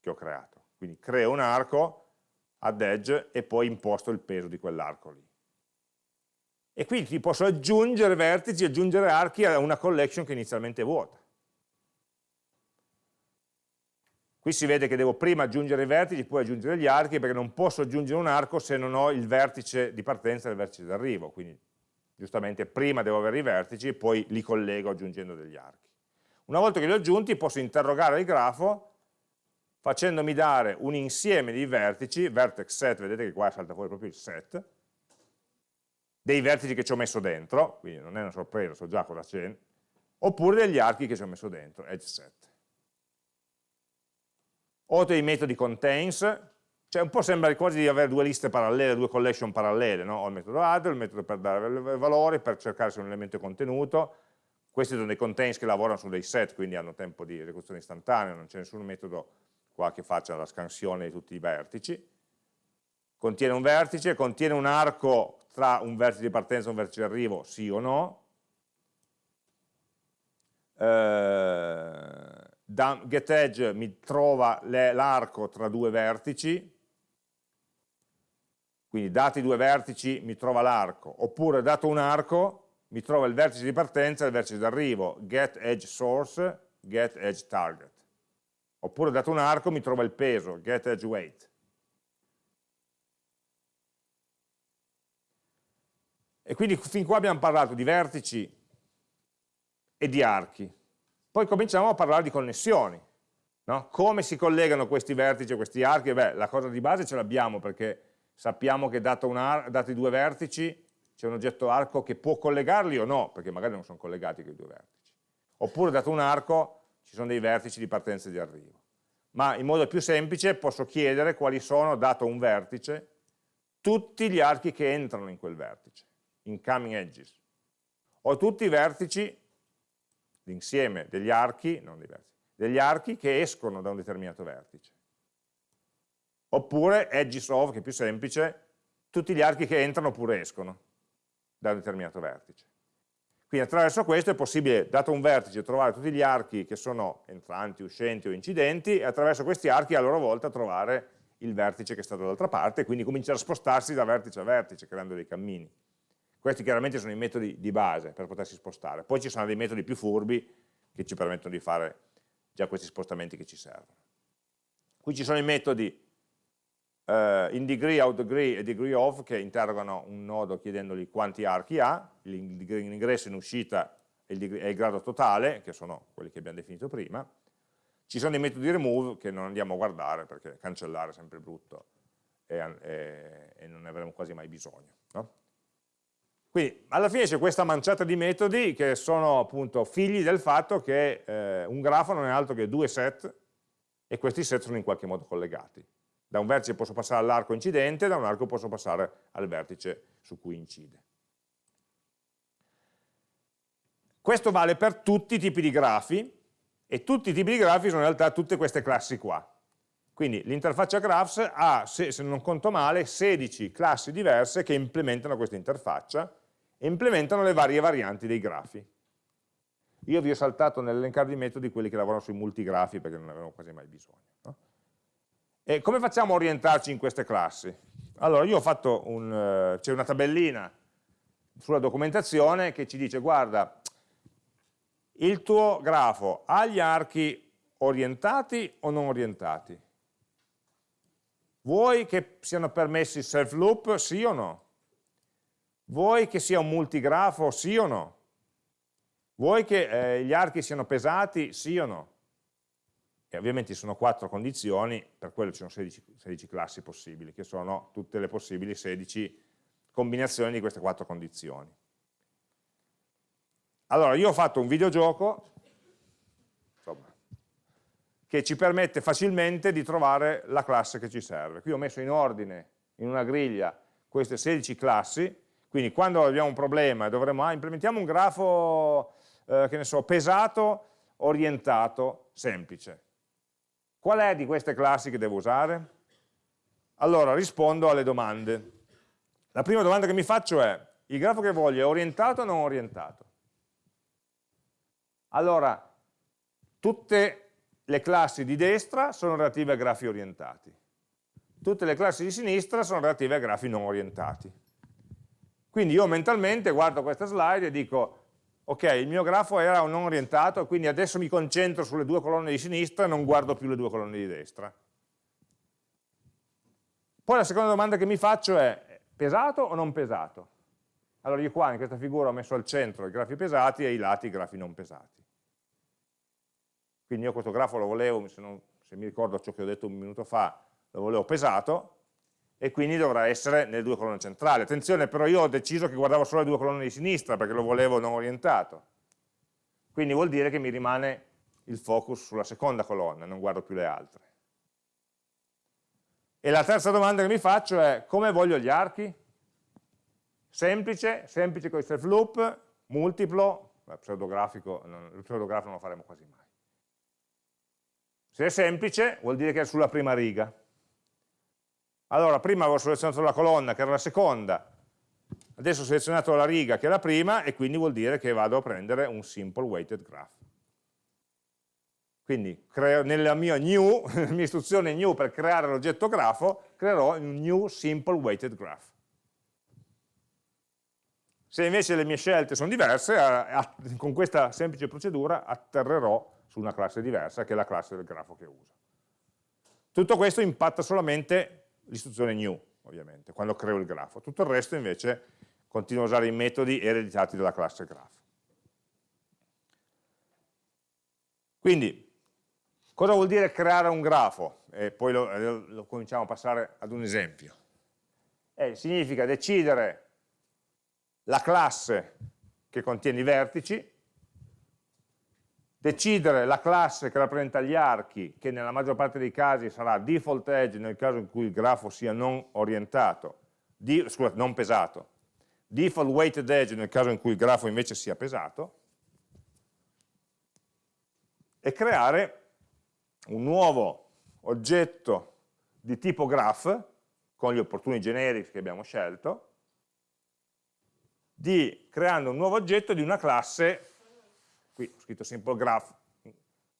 che ho creato. Quindi creo un arco ad edge e poi imposto il peso di quell'arco lì. E quindi posso aggiungere vertici, aggiungere archi a una collection che inizialmente è vuota. Qui si vede che devo prima aggiungere i vertici, poi aggiungere gli archi, perché non posso aggiungere un arco se non ho il vertice di partenza e il vertice d'arrivo, quindi giustamente prima devo avere i vertici e poi li collego aggiungendo degli archi. Una volta che li ho aggiunti posso interrogare il grafo facendomi dare un insieme di vertici, vertex set, vedete che qua salta fuori proprio il set, dei vertici che ci ho messo dentro, quindi non è una sorpresa, so già cosa c'è, oppure degli archi che ci ho messo dentro, edge set. O dei metodi contains, cioè un po' sembra quasi di avere due liste parallele, due collection parallele, no? ho il metodo add, il metodo per dare valori, per cercare se un elemento è contenuto, questi sono dei contains che lavorano su dei set, quindi hanno tempo di esecuzione istantanea, non c'è nessun metodo qua che faccia la scansione di tutti i vertici, contiene un vertice, contiene un arco tra un vertice di partenza e un vertice di arrivo, sì o no, eh, getEdge mi trova l'arco tra due vertici, quindi dati due vertici mi trova l'arco, oppure dato un arco mi trova il vertice di partenza e il vertice d'arrivo, getEdgeSource, getEdgeTarget. Oppure dato un arco mi trova il peso, getEdgeWeight. E quindi fin qua abbiamo parlato di vertici e di archi. Poi cominciamo a parlare di connessioni. No? Come si collegano questi vertici e questi archi? Beh, la cosa di base ce l'abbiamo perché sappiamo che dato dati due vertici c'è un oggetto arco che può collegarli o no, perché magari non sono collegati quei due vertici. Oppure dato un arco ci sono dei vertici di partenza e di arrivo. Ma in modo più semplice posso chiedere quali sono, dato un vertice, tutti gli archi che entrano in quel vertice, incoming edges, o tutti i vertici l'insieme degli archi, non dei vertici, degli archi che escono da un determinato vertice. Oppure edges of, che è più semplice, tutti gli archi che entrano oppure escono da un determinato vertice. Quindi attraverso questo è possibile, dato un vertice, trovare tutti gli archi che sono entranti, uscenti o incidenti e attraverso questi archi a loro volta trovare il vertice che sta dall'altra parte e quindi cominciare a spostarsi da vertice a vertice creando dei cammini. Questi chiaramente sono i metodi di base per potersi spostare. Poi ci sono dei metodi più furbi che ci permettono di fare già questi spostamenti che ci servono. Qui ci sono i metodi uh, in degree, out degree e degree of che interrogano un nodo chiedendogli quanti archi ha, l'ingresso in uscita e il grado totale, che sono quelli che abbiamo definito prima. Ci sono dei metodi remove che non andiamo a guardare perché cancellare è sempre brutto e, e, e non ne avremo quasi mai bisogno. No? Quindi alla fine c'è questa manciata di metodi che sono appunto figli del fatto che eh, un grafo non è altro che due set e questi set sono in qualche modo collegati. Da un vertice posso passare all'arco incidente, da un arco posso passare al vertice su cui incide. Questo vale per tutti i tipi di grafi e tutti i tipi di grafi sono in realtà tutte queste classi qua. Quindi l'interfaccia graphs ha, se, non conto male, 16 classi diverse che implementano questa interfaccia implementano le varie varianti dei grafi. Io vi ho saltato nell'elencare di metodi quelli che lavorano sui multigrafi perché non ne avevamo quasi mai bisogno. No? E come facciamo a orientarci in queste classi? Allora, io ho fatto un, uh, c'è una tabellina sulla documentazione che ci dice, guarda, il tuo grafo ha gli archi orientati o non orientati? Vuoi che siano permessi self loop, sì o no? Vuoi che sia un multigrafo, sì o no? Vuoi che eh, gli archi siano pesati, sì o no? E ovviamente ci sono quattro condizioni, per quello ci sono 16, 16 classi possibili, che sono tutte le possibili 16 combinazioni di queste quattro condizioni. Allora, io ho fatto un videogioco insomma, che ci permette facilmente di trovare la classe che ci serve. Qui ho messo in ordine, in una griglia, queste 16 classi, quindi quando abbiamo un problema e dovremo, ah, implementiamo un grafo, eh, che ne so, pesato, orientato, semplice. Qual è di queste classi che devo usare? Allora rispondo alle domande. La prima domanda che mi faccio è, il grafo che voglio è orientato o non orientato? Allora, tutte le classi di destra sono relative a grafi orientati, tutte le classi di sinistra sono relative a grafi non orientati. Quindi io mentalmente guardo questa slide e dico, ok, il mio grafo era un non orientato, quindi adesso mi concentro sulle due colonne di sinistra e non guardo più le due colonne di destra. Poi la seconda domanda che mi faccio è, pesato o non pesato? Allora io qua in questa figura ho messo al centro i grafi pesati e ai lati i grafi non pesati. Quindi io questo grafo lo volevo, se, non, se mi ricordo ciò che ho detto un minuto fa, lo volevo pesato e quindi dovrà essere nelle due colonne centrali. Attenzione, però io ho deciso che guardavo solo le due colonne di sinistra perché lo volevo non orientato. Quindi vuol dire che mi rimane il focus sulla seconda colonna, non guardo più le altre. E la terza domanda che mi faccio è come voglio gli archi? Semplice, semplice con i self loop, multiplo, Beh, pseudografico, non, il pseudografo non lo faremo quasi mai. Se è semplice vuol dire che è sulla prima riga. Allora, prima avevo selezionato la colonna che era la seconda, adesso ho selezionato la riga che è la prima e quindi vuol dire che vado a prendere un simple weighted graph. Quindi creo, nella mia new, nella mia istruzione new per creare l'oggetto grafo, creerò un new simple weighted graph. Se invece le mie scelte sono diverse, con questa semplice procedura atterrerò su una classe diversa, che è la classe del grafo che uso. Tutto questo impatta solamente l'istruzione new, ovviamente, quando creo il grafo. Tutto il resto invece continuo a usare i metodi ereditati dalla classe graph. Quindi, Cosa vuol dire creare un grafo? E poi lo, eh, lo cominciamo a passare ad un esempio. Eh, significa decidere la classe che contiene i vertici, decidere la classe che rappresenta gli archi, che nella maggior parte dei casi sarà default edge nel caso in cui il grafo sia non orientato, di, scusate, non pesato, default weighted edge nel caso in cui il grafo invece sia pesato, e creare un nuovo oggetto di tipo graph con gli opportuni generics che abbiamo scelto, di, creando un nuovo oggetto di una classe, qui ho scritto simple graph,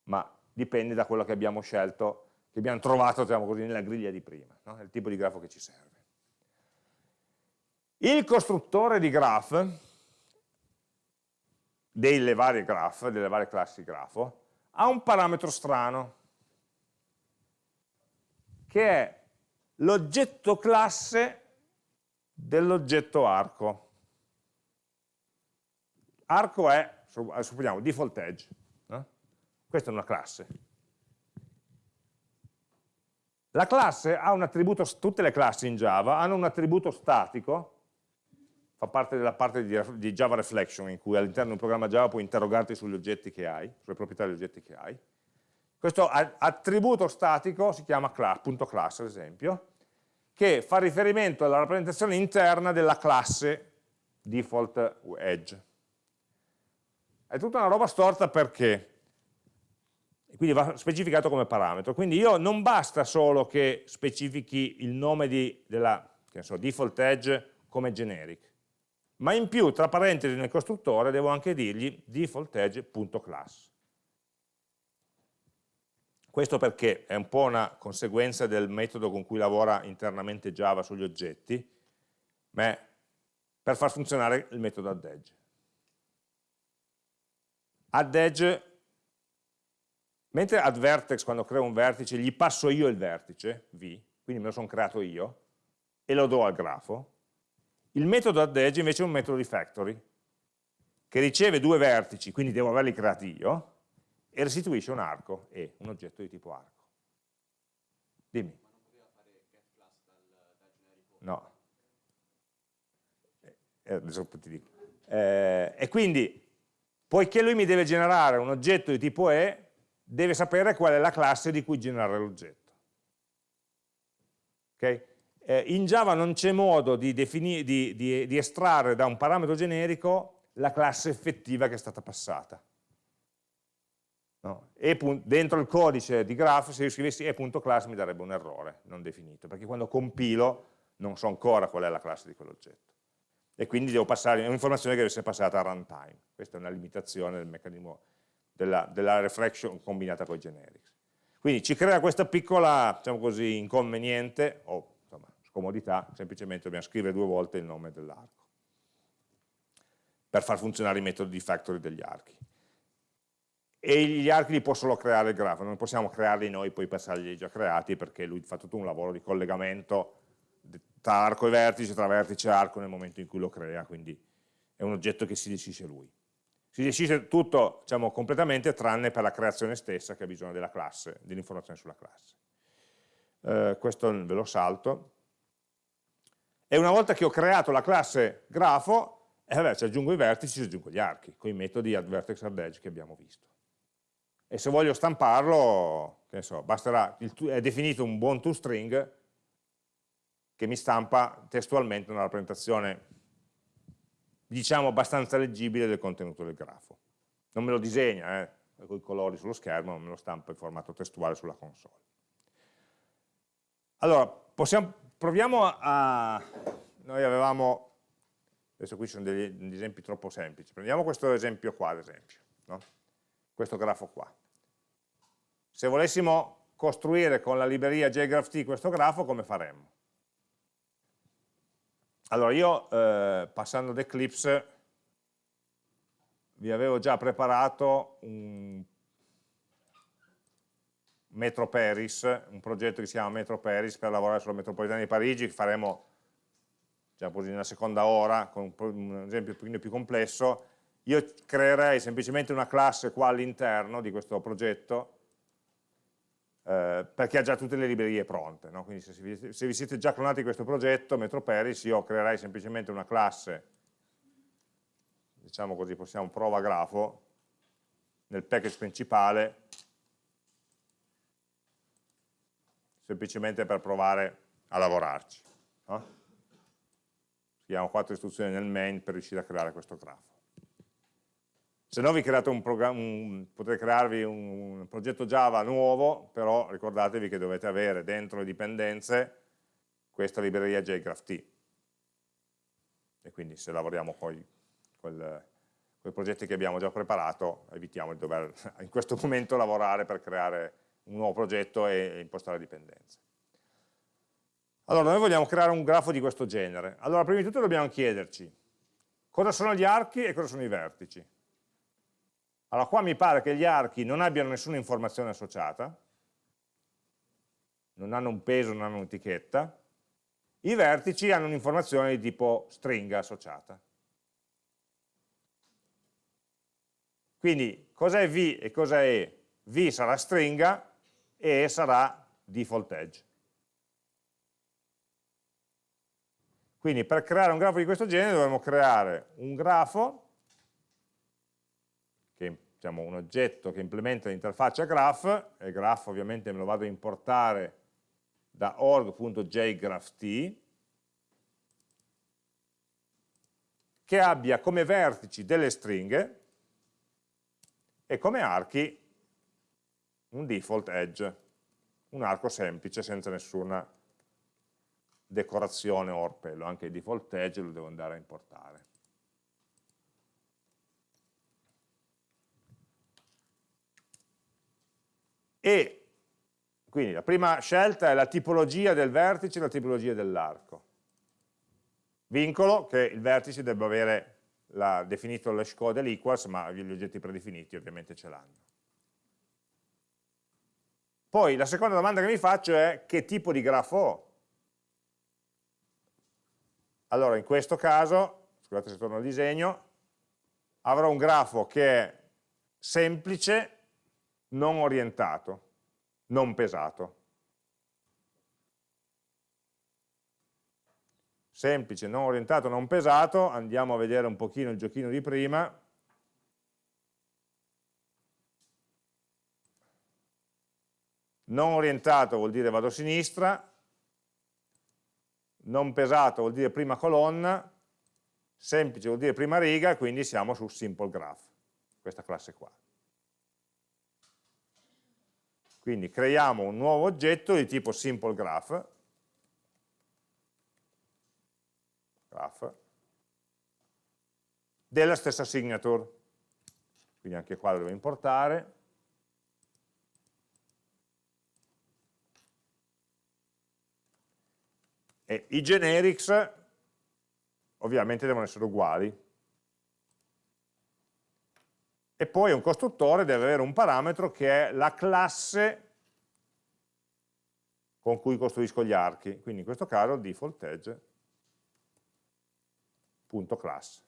ma dipende da quello che abbiamo scelto, che abbiamo trovato diciamo così, nella griglia di prima, no? il tipo di grafo che ci serve. Il costruttore di graph, delle varie graph, delle varie classi grafo, ha un parametro strano, che è l'oggetto classe dell'oggetto arco. Arco è, supponiamo, default edge. No? Questa è una classe. La classe ha un attributo, tutte le classi in Java hanno un attributo statico, fa parte della parte di, di Java Reflection, in cui all'interno di un programma Java puoi interrogarti sugli oggetti che hai, sulle proprietà degli oggetti che hai, questo attributo statico si chiama class, punto class ad esempio, che fa riferimento alla rappresentazione interna della classe default edge. È tutta una roba storta perché? Quindi va specificato come parametro. Quindi io non basta solo che specifichi il nome di, della so, default edge come generic, ma in più tra parentesi nel costruttore devo anche dirgli default edge.class. Questo perché è un po' una conseguenza del metodo con cui lavora internamente Java sugli oggetti, ma per far funzionare il metodo addEdge. AddEdge, mentre addVertex quando creo un vertice gli passo io il vertice, v, quindi me lo sono creato io, e lo do al grafo, il metodo addEdge invece è un metodo di factory, che riceve due vertici, quindi devo averli creati io, e restituisce un arco e un oggetto di tipo arco. Dimmi. No. Eh, eh, adesso ti dico. Eh, e quindi, poiché lui mi deve generare un oggetto di tipo E, deve sapere qual è la classe di cui generare l'oggetto. Okay? Eh, in Java non c'è modo di, di, di, di estrarre da un parametro generico la classe effettiva che è stata passata. No? E dentro il codice di graph, se io scrivessi e.class mi darebbe un errore non definito, perché quando compilo non so ancora qual è la classe di quell'oggetto. E quindi devo passare, è un'informazione che deve essere passata a runtime. Questa è una limitazione del meccanismo della, della reflection combinata con i generics. Quindi ci crea questa piccola, diciamo così, inconveniente, o insomma, scomodità, semplicemente dobbiamo scrivere due volte il nome dell'arco. per far funzionare i metodi di factory degli archi. E gli archi li può solo creare il grafo, non possiamo crearli noi poi passarli già creati perché lui fa tutto un lavoro di collegamento tra arco e vertice, tra vertice e arco nel momento in cui lo crea, quindi è un oggetto che si decide lui. Si decide tutto diciamo, completamente tranne per la creazione stessa che ha bisogno della classe, dell'informazione sulla classe. Eh, questo ve lo salto. E una volta che ho creato la classe grafo, eh, vabbè, ci aggiungo i vertici, ci aggiungo gli archi, con i metodi add vertex add edge che abbiamo visto. E se voglio stamparlo, che ne so, basterà, il, è definito un buon toString che mi stampa testualmente una rappresentazione diciamo abbastanza leggibile del contenuto del grafo. Non me lo disegna, eh, con i colori sullo schermo, ma me lo stampa in formato testuale sulla console. Allora, possiamo, proviamo a... Noi avevamo... Adesso qui sono degli, degli esempi troppo semplici. Prendiamo questo esempio qua, ad esempio. No? Questo grafo qua. Se volessimo costruire con la libreria JGraphT questo grafo, come faremmo? Allora io, eh, passando ad Eclipse, vi avevo già preparato un Metro Paris, un progetto che si chiama Metro Paris per lavorare sulla metropolitana di Parigi, che faremo diciamo così, nella seconda ora, con un esempio un pochino più complesso. Io creerei semplicemente una classe qua all'interno di questo progetto, eh, perché ha già tutte le librerie pronte. No? Quindi se se vi, siete già clonati questo progetto, MetroParis, io creerei semplicemente una classe, diciamo così, possiamo prova grafo, nel package principale, semplicemente per provare a lavorarci. No? Scriviamo quattro istruzioni nel main per riuscire a creare questo grafo. Se no vi create un un, potete crearvi un, progetto Java nuovo, però ricordatevi che dovete avere dentro le dipendenze questa libreria JGraphT. E quindi se lavoriamo con i progetti che abbiamo già preparato, evitiamo di dover in questo momento lavorare per creare un nuovo progetto e impostare dipendenze. Allora, noi vogliamo creare un grafo di questo genere. Allora, prima di tutto dobbiamo chiederci cosa sono gli archi e cosa sono i vertici. Allora qua mi pare che gli archi non abbiano nessuna informazione associata, non hanno un peso, non hanno un'etichetta, i vertici hanno un'informazione di tipo stringa associata. Quindi cos'è V e cos'è E? V sarà stringa e E sarà default edge. Quindi per creare un grafo di questo genere dovremmo creare un grafo diciamo, un oggetto che implementa l'interfaccia graph, e graph ovviamente me lo vado a importare da org.jgrapht, che abbia come vertici delle stringhe e come archi un default edge, un arco semplice senza nessuna decorazione o orpello, anche il default edge lo devo andare a importare. E quindi la prima scelta è la tipologia del vertice e la tipologia dell'arco. Vincolo che il vertice debba avere la, definito l'hash code e l'equals, ma gli oggetti predefiniti ovviamente ce l'hanno. Poi la seconda domanda che mi faccio è che tipo di grafo ho? Allora in questo caso, scusate se torno al disegno, avrò un grafo che è semplice non orientato, non pesato. Semplice, non orientato, non pesato, andiamo a vedere un pochino il giochino di prima. Non orientato vuol dire vado a sinistra, non pesato vuol dire prima colonna, semplice vuol dire prima riga, quindi siamo su simple graph, questa classe qua. Quindi creiamo un nuovo oggetto di tipo simple graph, graph della stessa signature. Quindi anche qua lo devo importare. E i generics ovviamente devono essere uguali. E poi un costruttore deve avere un parametro che è la classe con cui costruisco gli archi, quindi in questo caso default edge.class.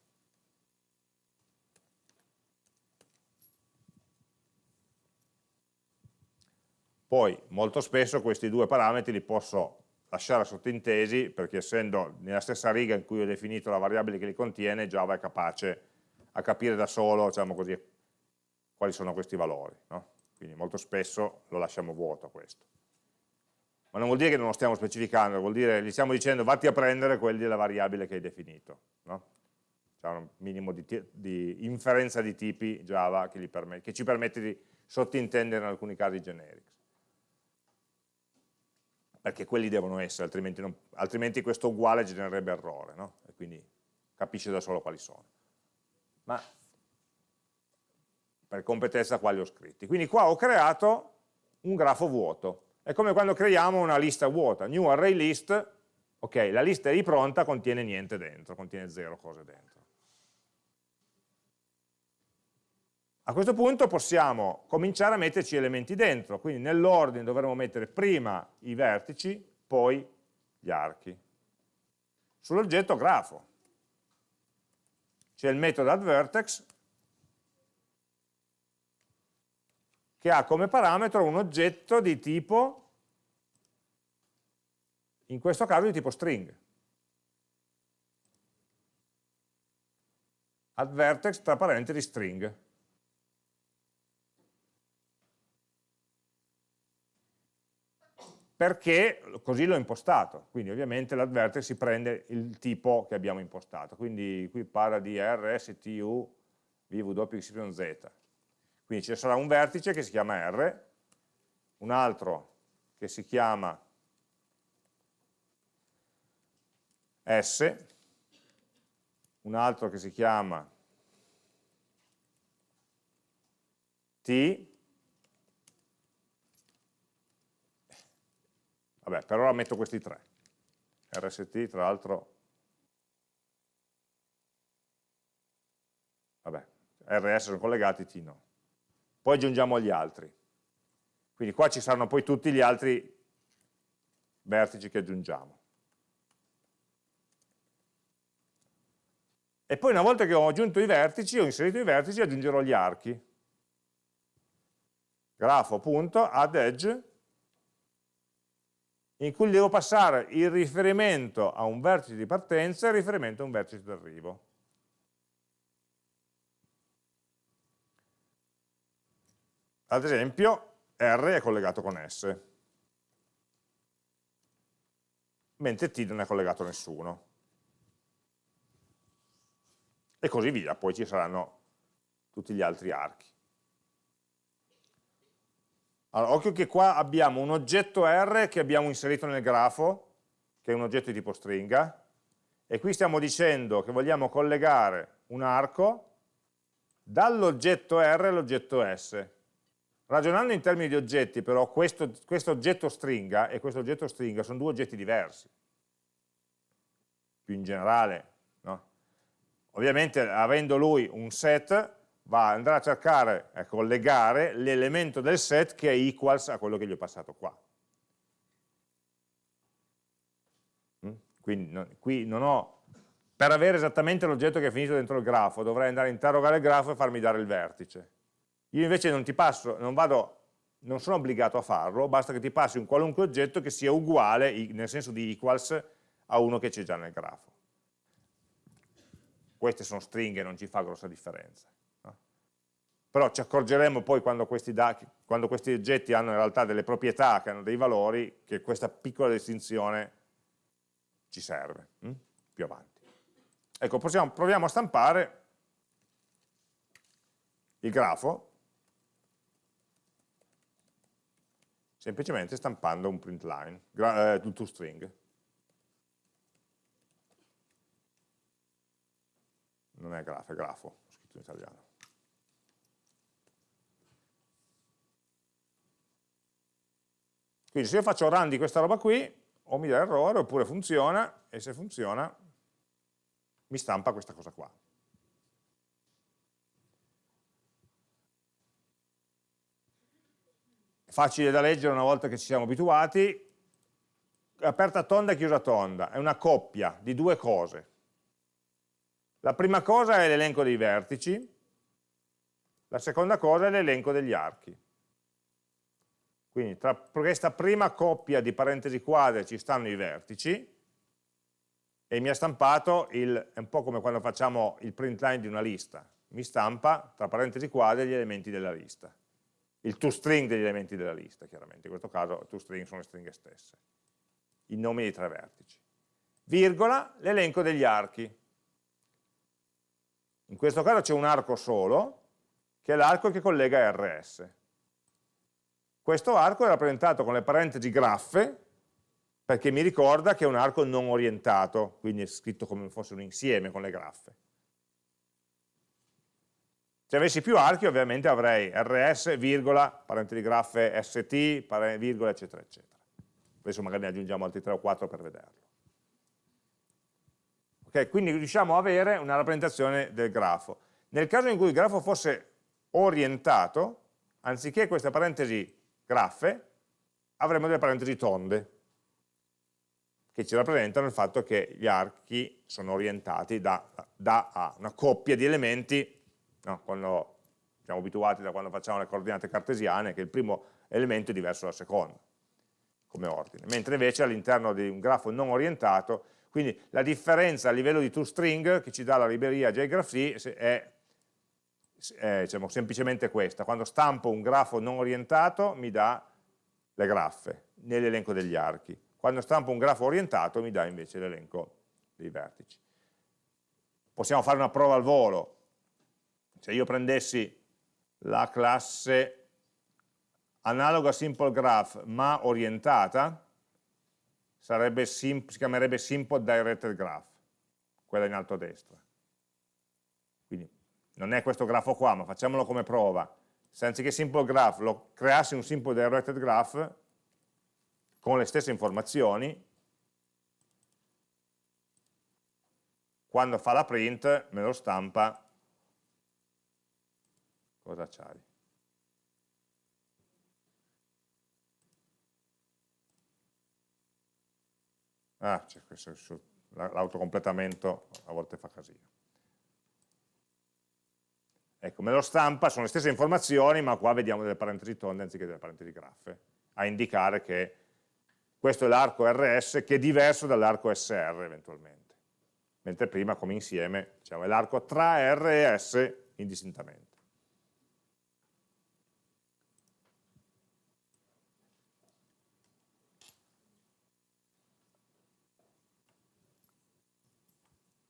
Poi molto spesso questi due parametri li posso lasciare sottintesi perché essendo nella stessa riga in cui ho definito la variabile che li contiene, Java è capace a capire da solo diciamo così, quali sono questi valori. No? Quindi molto spesso lo lasciamo vuoto questo. Ma non vuol dire che non lo stiamo specificando, vuol dire che gli stiamo dicendo vatti a prendere quelli della variabile che hai definito. No? C'è un minimo di, di, inferenza di tipi Java che, permette, che ci permette di sottintendere in alcuni casi generics perché quelli devono essere, altrimenti, non, altrimenti questo uguale genererebbe errore, no? e quindi capisce da solo quali sono. Ma per competenza qua li ho scritti. Quindi qua ho creato un grafo vuoto. È come quando creiamo una lista vuota, new array list, ok, la lista è lì pronta, contiene niente dentro, contiene zero cose dentro. A questo punto possiamo cominciare a metterci elementi dentro, quindi nell'ordine dovremo mettere prima i vertici, poi gli archi. Sull'oggetto grafo c'è il metodo addVertex che ha come parametro un oggetto di tipo, in questo caso di tipo string. addVertex tra parentesi string. perché così l'ho impostato, quindi ovviamente l'adverter si prende il tipo che abbiamo impostato, quindi qui parla di R, S, T, U, V, W, X, Y, Z. Quindi ci sarà un vertice che si chiama R, un altro che si chiama S, un altro che si chiama T, Vabbè, per ora metto questi tre. RST, tra l'altro, vabbè, RS sono collegati, T no. Poi aggiungiamo gli altri. Quindi qua ci saranno poi tutti gli altri vertici che aggiungiamo. E poi una volta che ho aggiunto i vertici, ho inserito i vertici, aggiungerò gli archi. Grafo.addEdge in cui devo passare il riferimento a un vertice di partenza e il riferimento a un vertice di Ad esempio, R è collegato con S, mentre T non è collegato a nessuno. E così via, poi ci saranno tutti gli altri archi. Allora, occhio che qua abbiamo un oggetto R che abbiamo inserito nel grafo, che è un oggetto di tipo stringa, e qui stiamo dicendo che vogliamo collegare un arco dall'oggetto R all'oggetto S. Ragionando in termini di oggetti, però, questo, questo oggetto stringa e questo oggetto stringa sono due oggetti diversi. Più in generale, no? Ovviamente, avendo lui un set, va, andrà a cercare, a collegare l'elemento del set che è equals a quello che gli ho passato qua. Mm? Quindi no, qui non ho, per avere esattamente l'oggetto che è finito dentro il grafo, dovrei andare a interrogare il grafo e farmi dare il vertice. Io invece non ti passo, non vado, non sono obbligato a farlo, basta che ti passi un qualunque oggetto che sia uguale, nel senso di equals, a uno che c'è già nel grafo. Queste sono stringhe, non ci fa grossa differenza però ci accorgeremo poi quando questi, quando questi, oggetti hanno in realtà delle proprietà, che hanno dei valori, che questa piccola distinzione ci serve, hm? più avanti. Ecco, possiamo, proviamo a stampare il grafo, semplicemente stampando un print line, eh, to string. Non è grafo, è grafo, ho scritto in italiano. Quindi se io faccio run di questa roba qui, o mi dà errore, oppure funziona, e se funziona mi stampa questa cosa qua. Facile da leggere una volta che ci siamo abituati, aperta tonda e chiusa tonda, è una coppia di due cose. La prima cosa è l'elenco dei vertici, la seconda cosa è l'elenco degli archi. Quindi tra questa prima coppia di parentesi quadre ci stanno i vertici e mi ha stampato, il, è un po' come quando facciamo il print line di una lista, mi stampa tra parentesi quadre gli elementi della lista. Il toString degli elementi della lista, chiaramente, in questo caso toString sono le stringhe stesse, i nomi dei tre vertici. Virgola, l'elenco degli archi. In questo caso c'è un arco solo, che è l'arco che collega RS. Questo arco è rappresentato con le parentesi graffe, perché mi ricorda che è un arco non orientato, quindi è scritto come fosse un insieme con le graffe. Se avessi più archi ovviamente avrei rs, virgola, parentesi graffe st, virgola, eccetera, eccetera. Adesso magari ne aggiungiamo altri 3 o 4 per vederlo. Okay, quindi riusciamo ad avere una rappresentazione del grafo. Nel caso in cui il grafo fosse orientato, anziché queste parentesi graffe, avremo delle parentesi tonde, che ci rappresentano il fatto che gli archi sono orientati da, da a una coppia di elementi, no, quando siamo abituati da quando facciamo le coordinate cartesiane, che il primo elemento è diverso dal secondo, come ordine, mentre invece all'interno di un grafo non orientato, quindi la differenza a livello di toString che ci dà la libreria JGraphC è è diciamo, semplicemente questa, quando stampo un grafo non orientato mi dà le graffe nell'elenco degli archi, quando stampo un grafo orientato mi dà invece l'elenco dei vertici. Possiamo fare una prova al volo, se io prendessi la classe analoga simple graph ma orientata, si chiamerebbe simple directed graph, quella in alto a destra. Non è questo grafo qua, ma facciamolo come prova, se anziché simple graph lo creassi un simple directed graph con le stesse informazioni, quando fa la print me lo stampa cosa c'hai? Ah, c'è questo, l'autocompletamento a volte fa casino. Ecco, me lo stampa, sono le stesse informazioni, ma qua vediamo delle parentesi tonde anziché delle parentesi graffe, a indicare che questo è l'arco RS che è diverso dall'arco SR eventualmente, mentre prima come insieme diciamo, è l'arco tra R e S indistintamente.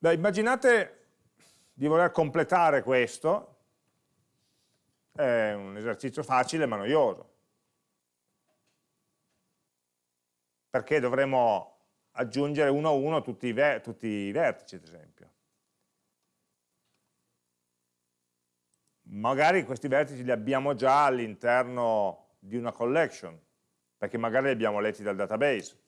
Beh, immaginate di voler completare questo è un esercizio facile ma noioso. Perché dovremo aggiungere uno a uno tutti i, tutti i vertici, ad esempio. Magari questi vertici li abbiamo già all'interno di una collection, perché magari li abbiamo letti dal database.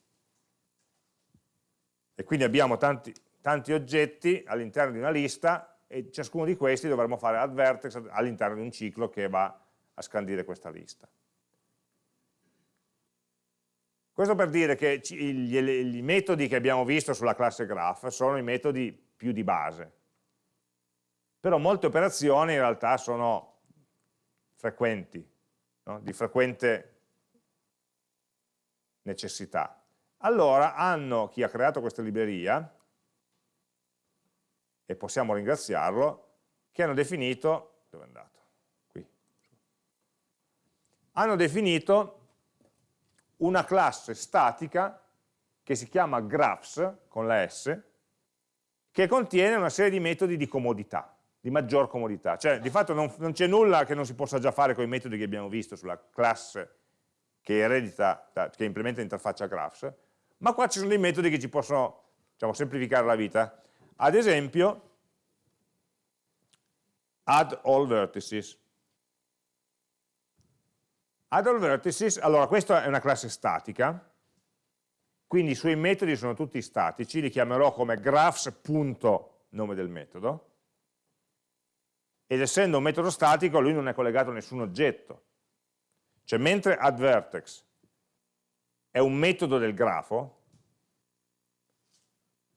E quindi abbiamo tanti, tanti oggetti all'interno di una lista e ciascuno di questi dovremo fare add vertex all'interno di un ciclo che va a scandire questa lista. Questo per dire che i metodi che abbiamo visto sulla classe graph sono i metodi più di base, però molte operazioni in realtà sono frequenti, no? di frequente necessità. Allora hanno, chi ha creato questa libreria, e possiamo ringraziarlo, che hanno definito, dove è andato? Qui. Hanno definito una classe statica che si chiama graphs, con la S, che contiene una serie di metodi di comodità, di maggior comodità. Cioè, di fatto non, non c'è nulla che non si possa già fare con i metodi che abbiamo visto sulla classe che, eredita, che implementa l'interfaccia graphs, ma qua ci sono dei metodi che ci possono diciamo, semplificare la vita. Ad esempio, add all vertices. Add all vertices, allora questa è una classe statica, quindi i suoi metodi sono tutti statici, li chiamerò come graphs.nome del metodo, ed essendo un metodo statico lui non è collegato a nessun oggetto, Cioè mentre addVertex è un metodo del grafo,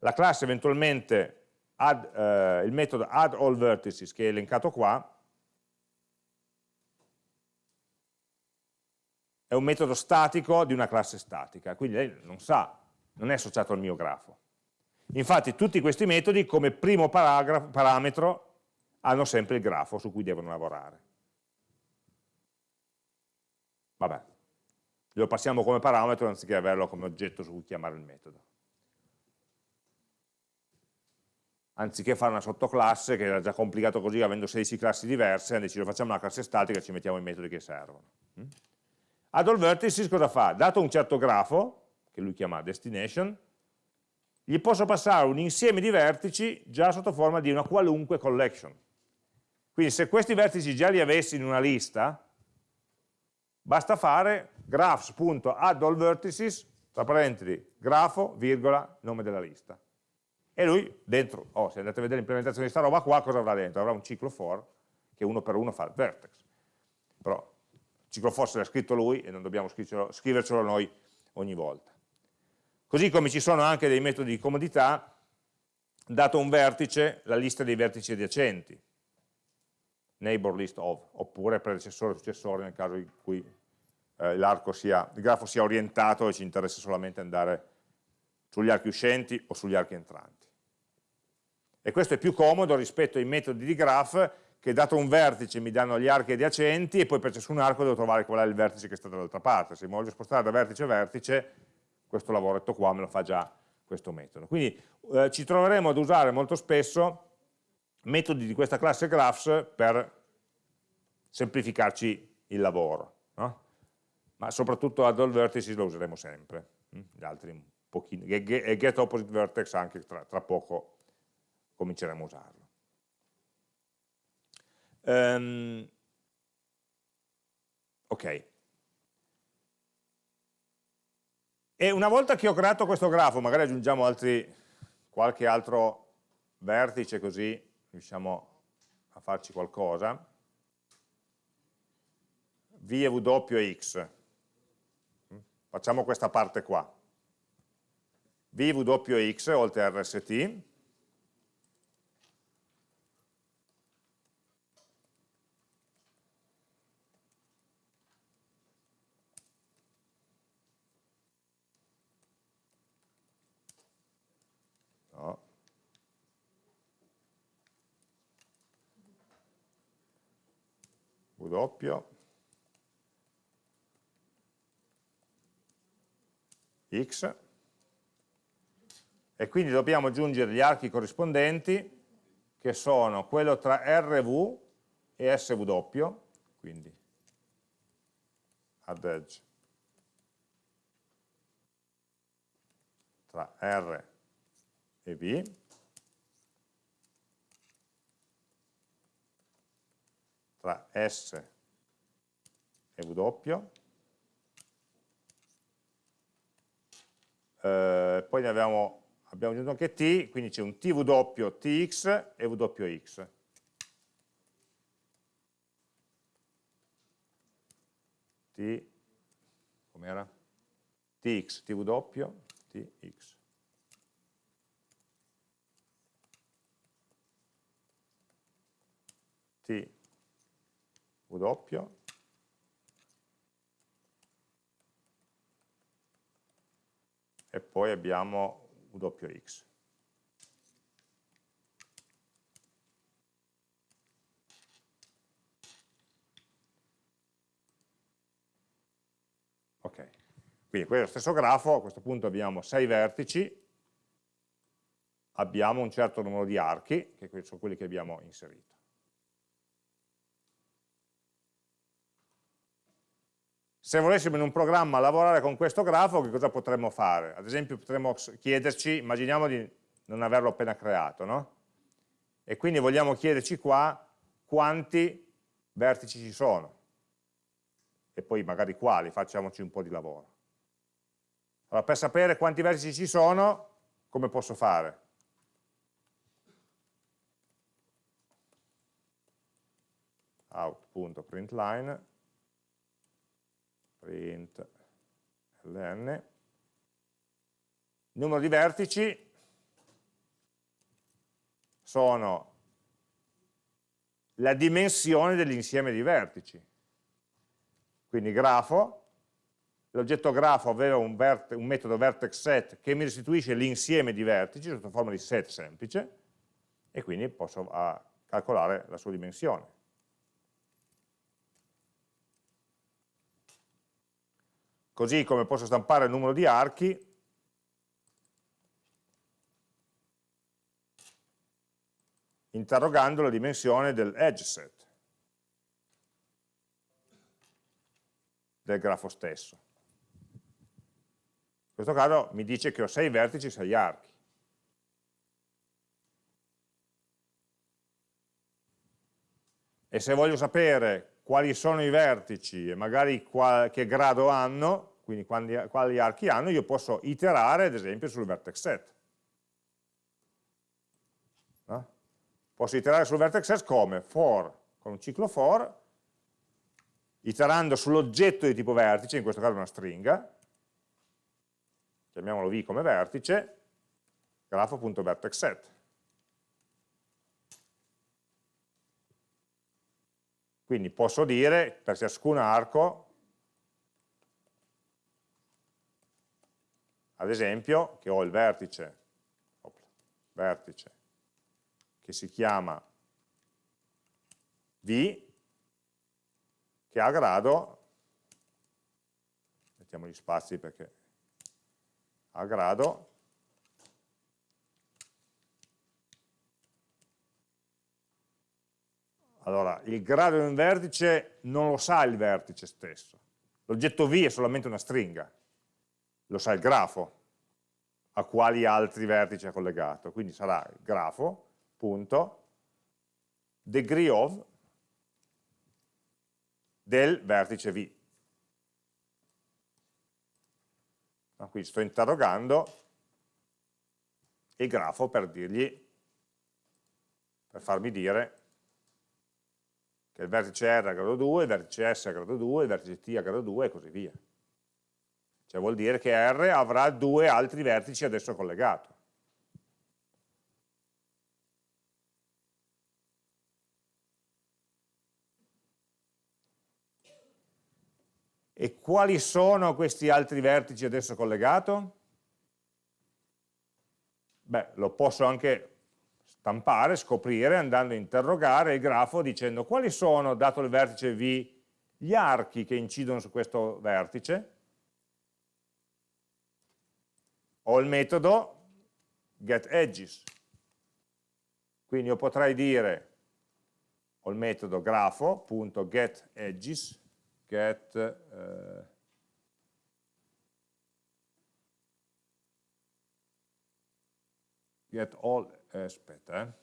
la classe eventualmente add, eh, il metodo addAllVertices che è elencato qua è un metodo statico di una classe statica, quindi lei non sa, non è associato al mio grafo. Infatti tutti questi metodi come primo parametro hanno sempre il grafo su cui devono lavorare. Vabbè, lo passiamo come parametro anziché averlo come oggetto su cui chiamare il metodo. Anziché fare una sottoclasse, che era già complicato così, avendo 16 classi diverse, hanno deciso facciamo una classe statica e ci mettiamo i metodi che servono. Mm? Add all vertices cosa fa? Dato un certo grafo, che lui chiama destination, gli posso passare un insieme di vertici già sotto forma di una qualunque collection. Quindi se questi vertici già li avessi in una lista, basta fare graphs.addAllVertices, tra parentesi, grafo, virgola, nome della lista. E lui dentro, oh, se andate a vedere l'implementazione di questa roba qua, cosa avrà dentro? Avrà un ciclo for che uno per uno fa il vertex. Però ciclo forse l'ha scritto lui e non dobbiamo scrivercelo noi ogni volta. Così come ci sono anche dei metodi di comodità, dato un vertice, la lista dei vertici adiacenti, neighbor list of, oppure predecessore e successore nel caso in cui eh, sia, il grafo sia orientato e ci interessa solamente andare sugli archi uscenti o sugli archi entranti. E questo è più comodo rispetto ai metodi di graph che dato un vertice mi danno gli archi adiacenti e poi per ciascun arco devo trovare qual è il vertice che sta dall'altra parte. Se mi voglio spostare da vertice a vertice, questo lavoretto qua me lo fa già questo metodo. Quindi eh, ci troveremo ad usare molto spesso metodi di questa classe graphs per semplificarci il lavoro. No? Ma soprattutto ad all vertices lo useremo sempre. Hm? Gli altri un pochino. E get opposite vertex anche tra, tra poco cominceremo a usarlo. Um, ok. E una volta che ho creato questo grafo, magari aggiungiamo altri, qualche altro vertice così riusciamo a farci qualcosa. V e W X. Facciamo questa parte qua. V, W e X oltre RST W X. E quindi dobbiamo aggiungere gli archi corrispondenti che sono quello tra RV e SW, quindi add edge tra R e V tra S e W, eh, poi abbiamo, abbiamo aggiunto anche T, quindi c'è un TW, TX e WX. T, com'era? TX, TW, TX. T W e poi abbiamo WX. Ok, quindi questo stesso grafo, a questo punto abbiamo 6 vertici, abbiamo un certo numero di archi, che sono quelli che abbiamo inserito. Se volessimo in un programma lavorare con questo grafo, che cosa potremmo fare? Ad esempio potremmo chiederci, immaginiamo di non averlo appena creato, no? E quindi vogliamo chiederci qua quanti vertici ci sono. E poi magari quali, facciamoci un po' di lavoro. Allora, per sapere quanti vertici ci sono, come posso fare? out.println print ln, numero di vertici sono la dimensione dell'insieme di vertici. Quindi grafo, l'oggetto grafo aveva un, un, metodo vertex set che mi restituisce l'insieme di vertici sotto forma di set semplice e quindi posso uh, calcolare la sua dimensione. Così come posso stampare il numero di archi interrogando la dimensione del edge set del grafo stesso. In questo caso mi dice che ho 6 vertici e 6 archi. E se voglio sapere quali sono i vertici e magari qual, che grado hanno, quindi quali, quali archi hanno, io posso iterare ad esempio sul vertex set. Posso iterare sul vertex set come? For, con un ciclo for, iterando sull'oggetto di tipo vertice, in questo caso una stringa, chiamiamolo v come vertice, grafo.vertexSet. Quindi posso dire per ciascun arco, ad esempio, che ho il vertice, vertice che si chiama V, che ha grado, mettiamo gli spazi perché ha grado, Allora, il grado di un vertice non lo sa il vertice stesso. L'oggetto V è solamente una stringa, lo sa il grafo, a quali altri vertici è collegato. Quindi sarà grafo punto degree of del vertice V. Quindi sto interrogando il grafo per dirgli, per farmi dire che il vertice R a grado 2, il vertice S a grado 2, il vertice T a grado 2 e così via. Cioè vuol dire che R avrà due altri vertici adesso collegati. E quali sono questi altri vertici adesso collegati? Beh, lo posso anche stampare, scoprire, andando a interrogare il grafo dicendo quali sono, dato il vertice V, gli archi che incidono su questo vertice. Ho il metodo getEdges. Quindi io potrei dire, ho il metodo grafo.getEdges, get eh, get all eh, aspetta eh.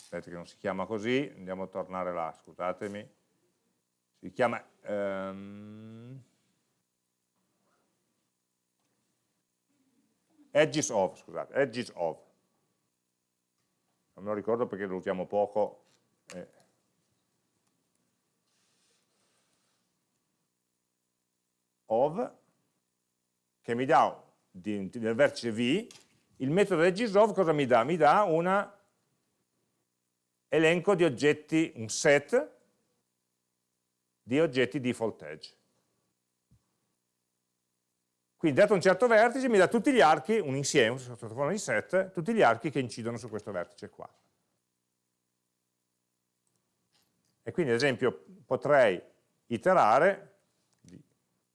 aspetta che non si chiama così andiamo a tornare là scusatemi si chiama um, edges of scusate edges of non me lo ricordo perché lo usiamo poco. Eh. of, che mi dà nel vertice V, il metodo edgesOf cosa mi dà? Mi dà un elenco di oggetti, un set di oggetti default edge. Quindi dato un certo vertice mi dà tutti gli archi, un insieme, sotto forma di set, tutti gli archi che incidono su questo vertice qua. E quindi ad esempio potrei iterare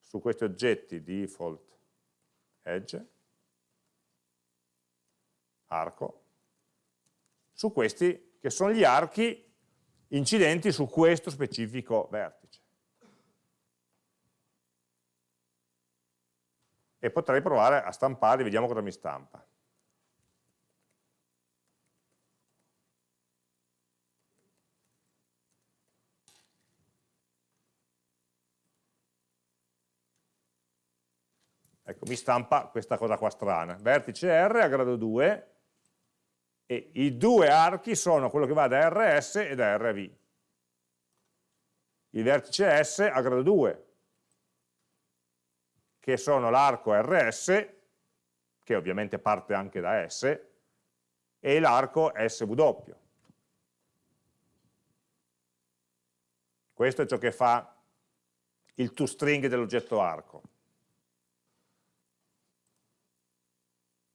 su questi oggetti default edge, arco, su questi che sono gli archi incidenti su questo specifico vertice. E potrei provare a stampare, vediamo cosa mi stampa. Ecco, mi stampa questa cosa qua strana. Vertice R a grado 2, e i due archi sono quello che va da RS e da RV. Il vertice S a grado 2, che sono l'arco RS, che ovviamente parte anche da S, e l'arco SW. Questo è ciò che fa il toString dell'oggetto arco.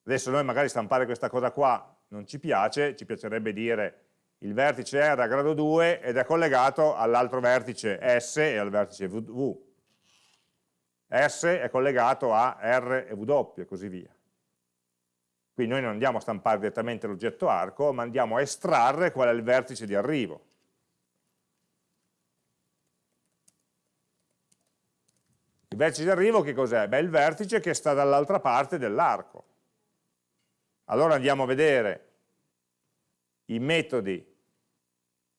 Adesso noi magari stampare questa cosa qua non ci piace, ci piacerebbe dire il vertice R a grado 2 ed è collegato all'altro vertice S e al vertice V. S è collegato a R e W e così via. Quindi noi non andiamo a stampare direttamente l'oggetto arco, ma andiamo a estrarre qual è il vertice di arrivo. Il vertice di arrivo che cos'è? Beh, il vertice che sta dall'altra parte dell'arco. Allora andiamo a vedere i metodi,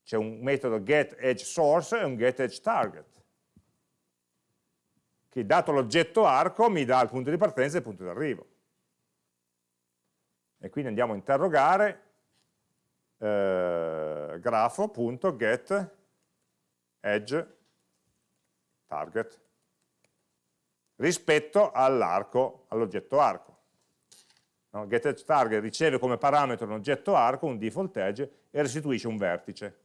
c'è un metodo getEdgeSource e un getEdgeTarget, che dato l'oggetto arco mi dà il punto di partenza e il punto di arrivo. E quindi andiamo a interrogare eh, grafo.getEdgeTarget rispetto all'arco, all'oggetto arco. No? GetEdgeTarget riceve come parametro un oggetto arco, un default edge, e restituisce un vertice.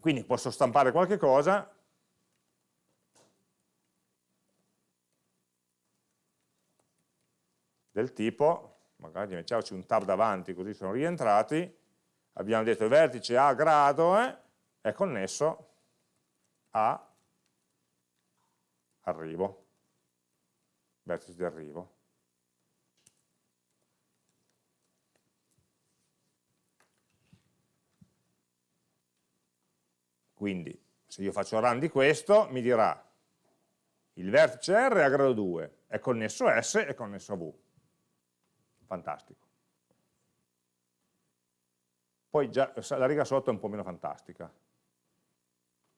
Quindi posso stampare qualche cosa, del tipo, magari mettiamoci un tab davanti così sono rientrati, abbiamo detto il vertice A grado eh, è connesso a arrivo vertice di arrivo. Quindi se io faccio run di questo mi dirà il vertice R è a grado 2, è connesso a S e connesso a V. Fantastico. Poi già la riga sotto è un po' meno fantastica.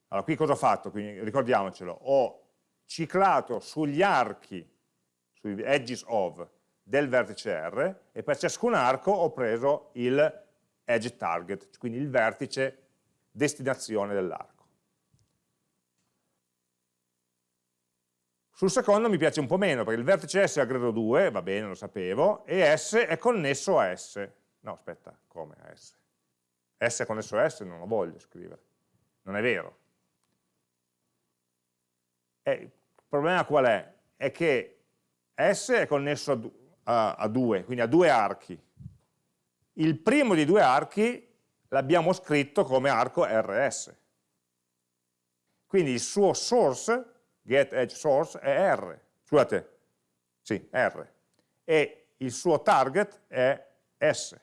Allora qui cosa ho fatto? Quindi, ricordiamocelo, ho ciclato sugli archi sui edges of del vertice R e per ciascun arco ho preso il edge target, quindi il vertice destinazione dell'arco. Sul secondo mi piace un po' meno, perché il vertice S è a grado 2, va bene, lo sapevo, e S è connesso a S. No, aspetta, come a S? S è connesso a S, non lo voglio scrivere. Non è vero. E il problema qual è? È che S è connesso a, a, a due, quindi a due archi. Il primo di due archi l'abbiamo scritto come arco RS. Quindi il suo source, get edge source, è R. Scusate, sì, R. E il suo target è S.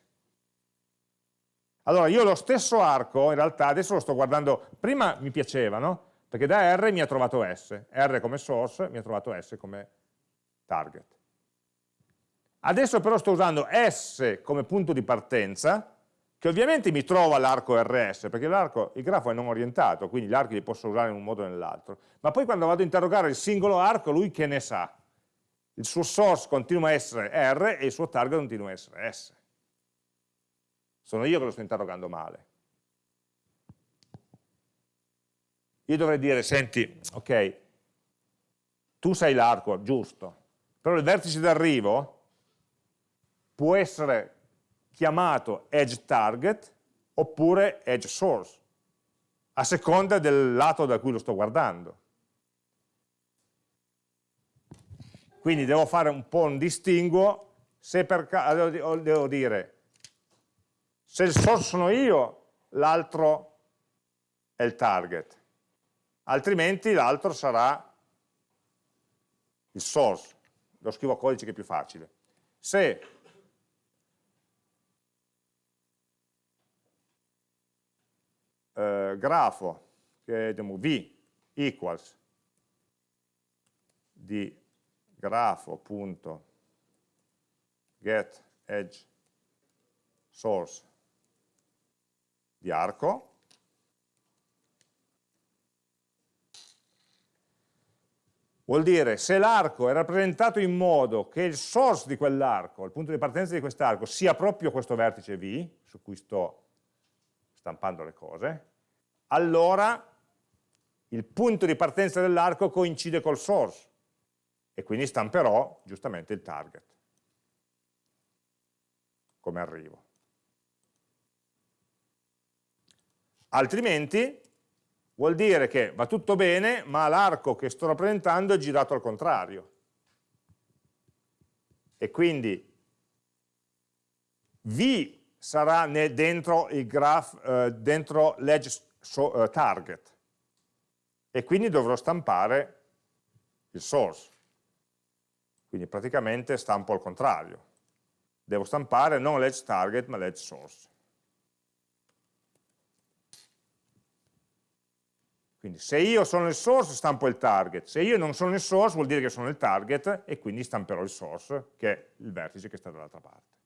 Allora io lo stesso arco, in realtà adesso lo sto guardando, prima mi piaceva, no? Perché da R mi ha trovato S, R come source mi ha trovato S come target. Adesso però sto usando S come punto di partenza, che ovviamente mi trova l'arco RS, perché il grafo è non orientato, quindi gli archi li posso usare in un modo o nell'altro, ma poi quando vado a interrogare il singolo arco, lui che ne sa? Il suo source continua a essere R e il suo target continua a essere S. Sono io che lo sto interrogando male. Io dovrei dire, senti, ok, tu sei l'arco, giusto, però il vertice d'arrivo può essere chiamato edge target oppure edge source, a seconda del lato da cui lo sto guardando. Quindi devo fare un po' un distinguo, se per caso devo dire, se il source sono io, l'altro è il target, altrimenti l'altro sarà il source lo scrivo a codice che è più facile. Se eh, grafo, che è v equals di grafo.get edge source di arco, vuol dire se l'arco è rappresentato in modo che il source di quell'arco, il punto di partenza di quest'arco, sia proprio questo vertice V, su cui sto stampando le cose, allora il punto di partenza dell'arco coincide col source e quindi stamperò giustamente il target come arrivo. Altrimenti vuol dire che va tutto bene, ma l'arco che sto rappresentando è girato al contrario. E quindi V sarà dentro il graph, eh, dentro l'edge so, eh, target, e quindi dovrò stampare il source. Quindi praticamente stampo al contrario. Devo stampare non l'edge target ma l'edge source. Quindi se io sono il source stampo il target, se io non sono il source vuol dire che sono il target e quindi stamperò il source, che è il vertice che sta dall'altra parte.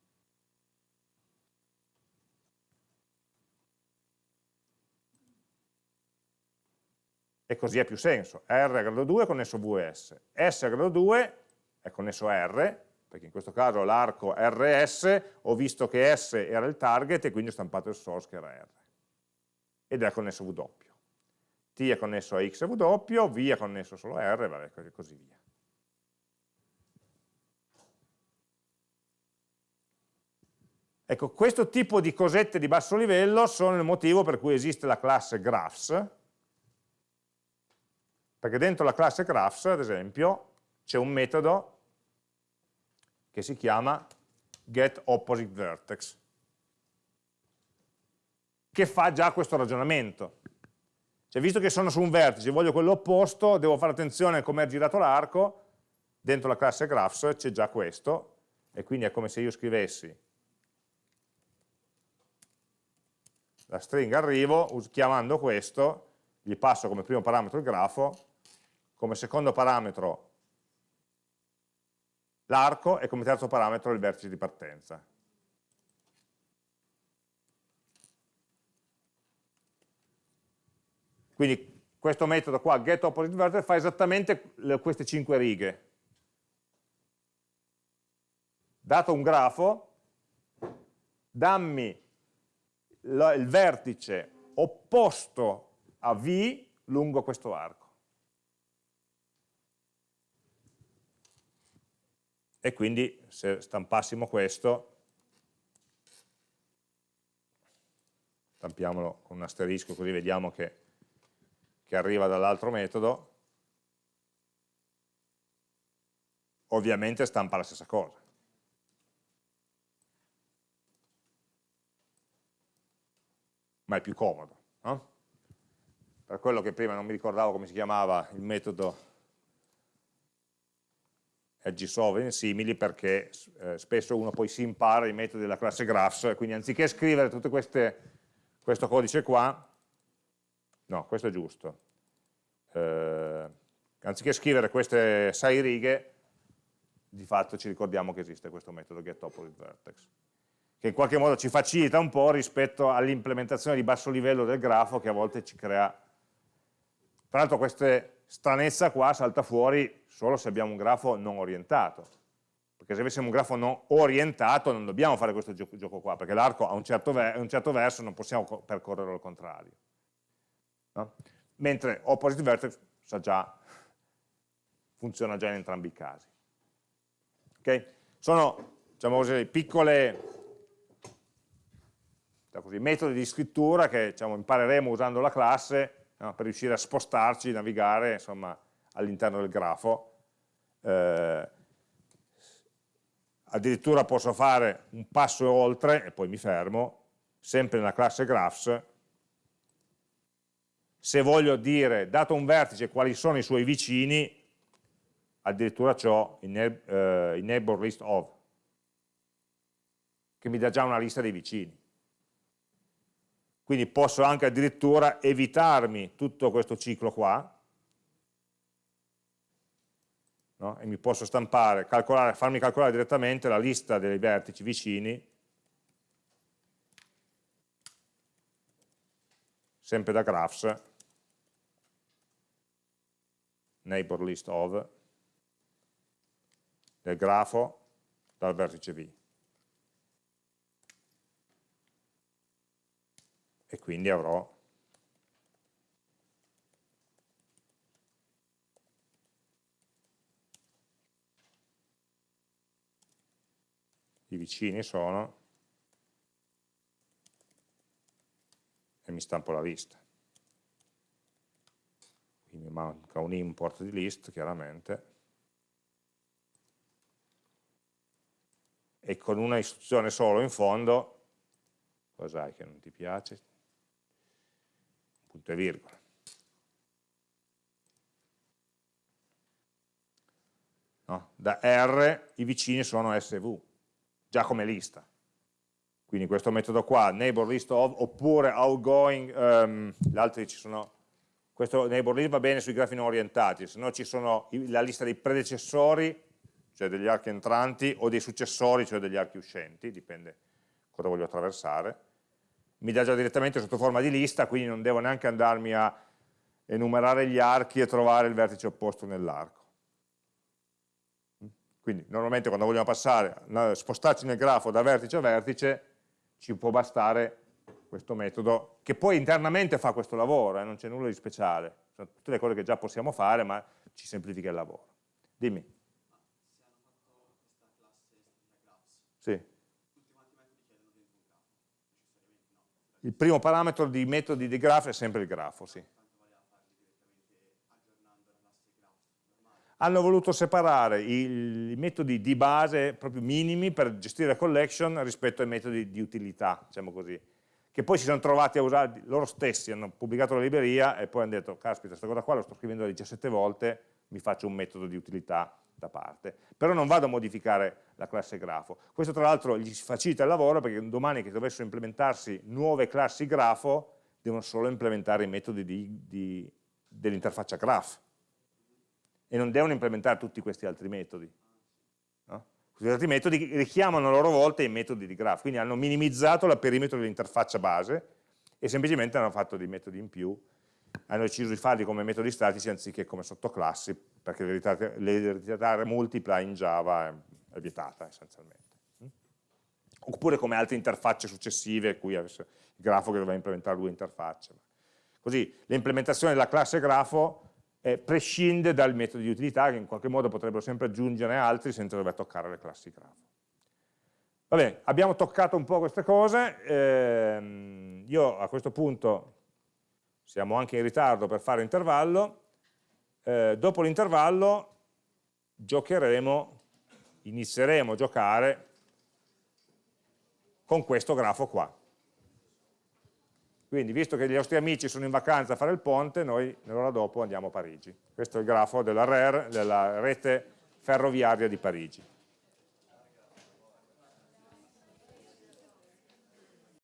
E così ha più senso. R a grado 2 è connesso VS, S a grado 2 è connesso R, perché in questo caso l'arco RS, ho visto che S era il target e quindi ho stampato il source che era R. Ed è connesso W. T è connesso a X e W, V è connesso solo a R, vabbè, e così via. Ecco, questo tipo di cosette di basso livello sono il motivo per cui esiste la classe graphs, perché dentro la classe graphs, ad esempio, c'è un metodo che si chiama getOppositeVertex, che fa già questo ragionamento. Cioè, visto che sono su un vertice e voglio quello opposto, devo fare attenzione a come è girato l'arco, dentro la classe graphs c'è già questo, e quindi è come se io scrivessi la stringa arrivo, chiamando questo, gli passo come primo parametro il grafo, come secondo parametro l'arco e come terzo parametro il vertice di partenza. Quindi questo metodo qua, getOppositeVertex, fa esattamente queste cinque righe. Dato un grafo, dammi il vertice opposto a V lungo questo arco. E quindi se stampassimo questo, stampiamolo con un asterisco così vediamo che che arriva dall'altro metodo, ovviamente stampa la stessa cosa. Ma è più comodo. No? Per quello che prima non mi ricordavo come si chiamava il metodo edge simili perché eh, spesso uno poi si impara i metodi della classe graphs, quindi anziché scrivere tutto questo codice qua, no, questo è giusto, eh, anziché scrivere queste sei righe, di fatto ci ricordiamo che esiste questo metodo getOppositeVertex, che in qualche modo ci facilita un po' rispetto all'implementazione di basso livello del grafo che a volte ci crea... Tra l'altro questa stranezza qua salta fuori solo se abbiamo un grafo non orientato, perché se avessimo un grafo non orientato non dobbiamo fare questo gioco, gioco qua, perché l'arco ha un certo, un certo verso non possiamo percorrerlo al contrario. No? Mentre opposite vertex sa già, funziona già in entrambi i casi. Okay? Sono diciamo così, piccole diciamo così, metodi di scrittura che diciamo, impareremo usando la classe no, per riuscire a spostarci, navigare all'interno del grafo. Eh, addirittura posso fare un passo oltre e poi mi fermo, sempre nella classe graphs, se voglio dire, dato un vertice, quali sono i suoi vicini, addirittura ho il uh, neighbor list of, che mi dà già una lista dei vicini. Quindi posso anche addirittura evitarmi tutto questo ciclo qua, no? e mi posso stampare, calcolare, farmi calcolare direttamente la lista dei vertici vicini, sempre da graphs, neighbor list of del grafo dal vertice V. E quindi avrò vicini sono e mi stampo la lista. Quindi manca un import di list chiaramente e con una istruzione solo in fondo, cos'hai che non ti piace? Punto e virgola. No? Da R i vicini sono SV, già come lista. Quindi questo metodo qua, neighbor list of, oppure outgoing, um, gli altri ci sono, questo neighbor list va bene sui grafi non orientati, se no ci sono la lista dei predecessori cioè degli archi entranti, o dei successori, cioè degli archi uscenti, dipende cosa voglio attraversare. Mi dà già direttamente sotto forma di lista, quindi non devo neanche andarmi a enumerare gli archi e trovare il vertice opposto nell'arco. Quindi normalmente quando vogliamo passare, spostarci nel grafo da vertice a vertice, ci può bastare questo metodo, che poi internamente fa questo lavoro, eh, non c'è nulla di speciale, sono tutte le cose che già possiamo fare, ma ci semplifica il lavoro. Dimmi. Sì. Il primo parametro di metodi di grafo è sempre il grafo, sì. Hanno voluto separare i, i metodi di base proprio minimi per gestire la collection rispetto ai metodi di utilità, diciamo così, che poi si sono trovati a usare, loro stessi hanno pubblicato la libreria e poi hanno detto, caspita, questa cosa qua la sto scrivendo 17 volte, mi faccio un metodo di utilità da parte, però non vado a modificare la classe grafo. Questo tra l'altro gli facilita il lavoro perché domani che dovessero implementarsi nuove classi grafo, devono solo implementare i metodi dell'interfaccia graph e non devono implementare tutti questi altri metodi. No? Questi altri metodi richiamano a loro volta i metodi di graph, quindi hanno minimizzato la perimetro dell'interfaccia base e semplicemente hanno fatto dei metodi in più hanno deciso di farli come metodi statici anziché come sottoclassi, perché l'eredità multipla in Java è, vietata essenzialmente. Oppure come altre interfacce successive, qui il grafo che doveva implementare due interfacce. Così l'implementazione della classe grafo eh, prescinde dal metodo di utilità che in qualche modo potrebbero sempre aggiungere altri senza dover toccare le classi grafo. Va bene, abbiamo toccato un po' queste cose, eh, io a questo punto siamo anche in ritardo per fare intervallo, eh, dopo l'intervallo giocheremo, inizieremo a giocare con questo grafo qua. Quindi visto che gli nostri amici sono in vacanza a fare il ponte, noi nell'ora dopo andiamo a Parigi. Questo è il grafo della RER, della rete ferroviaria di Parigi.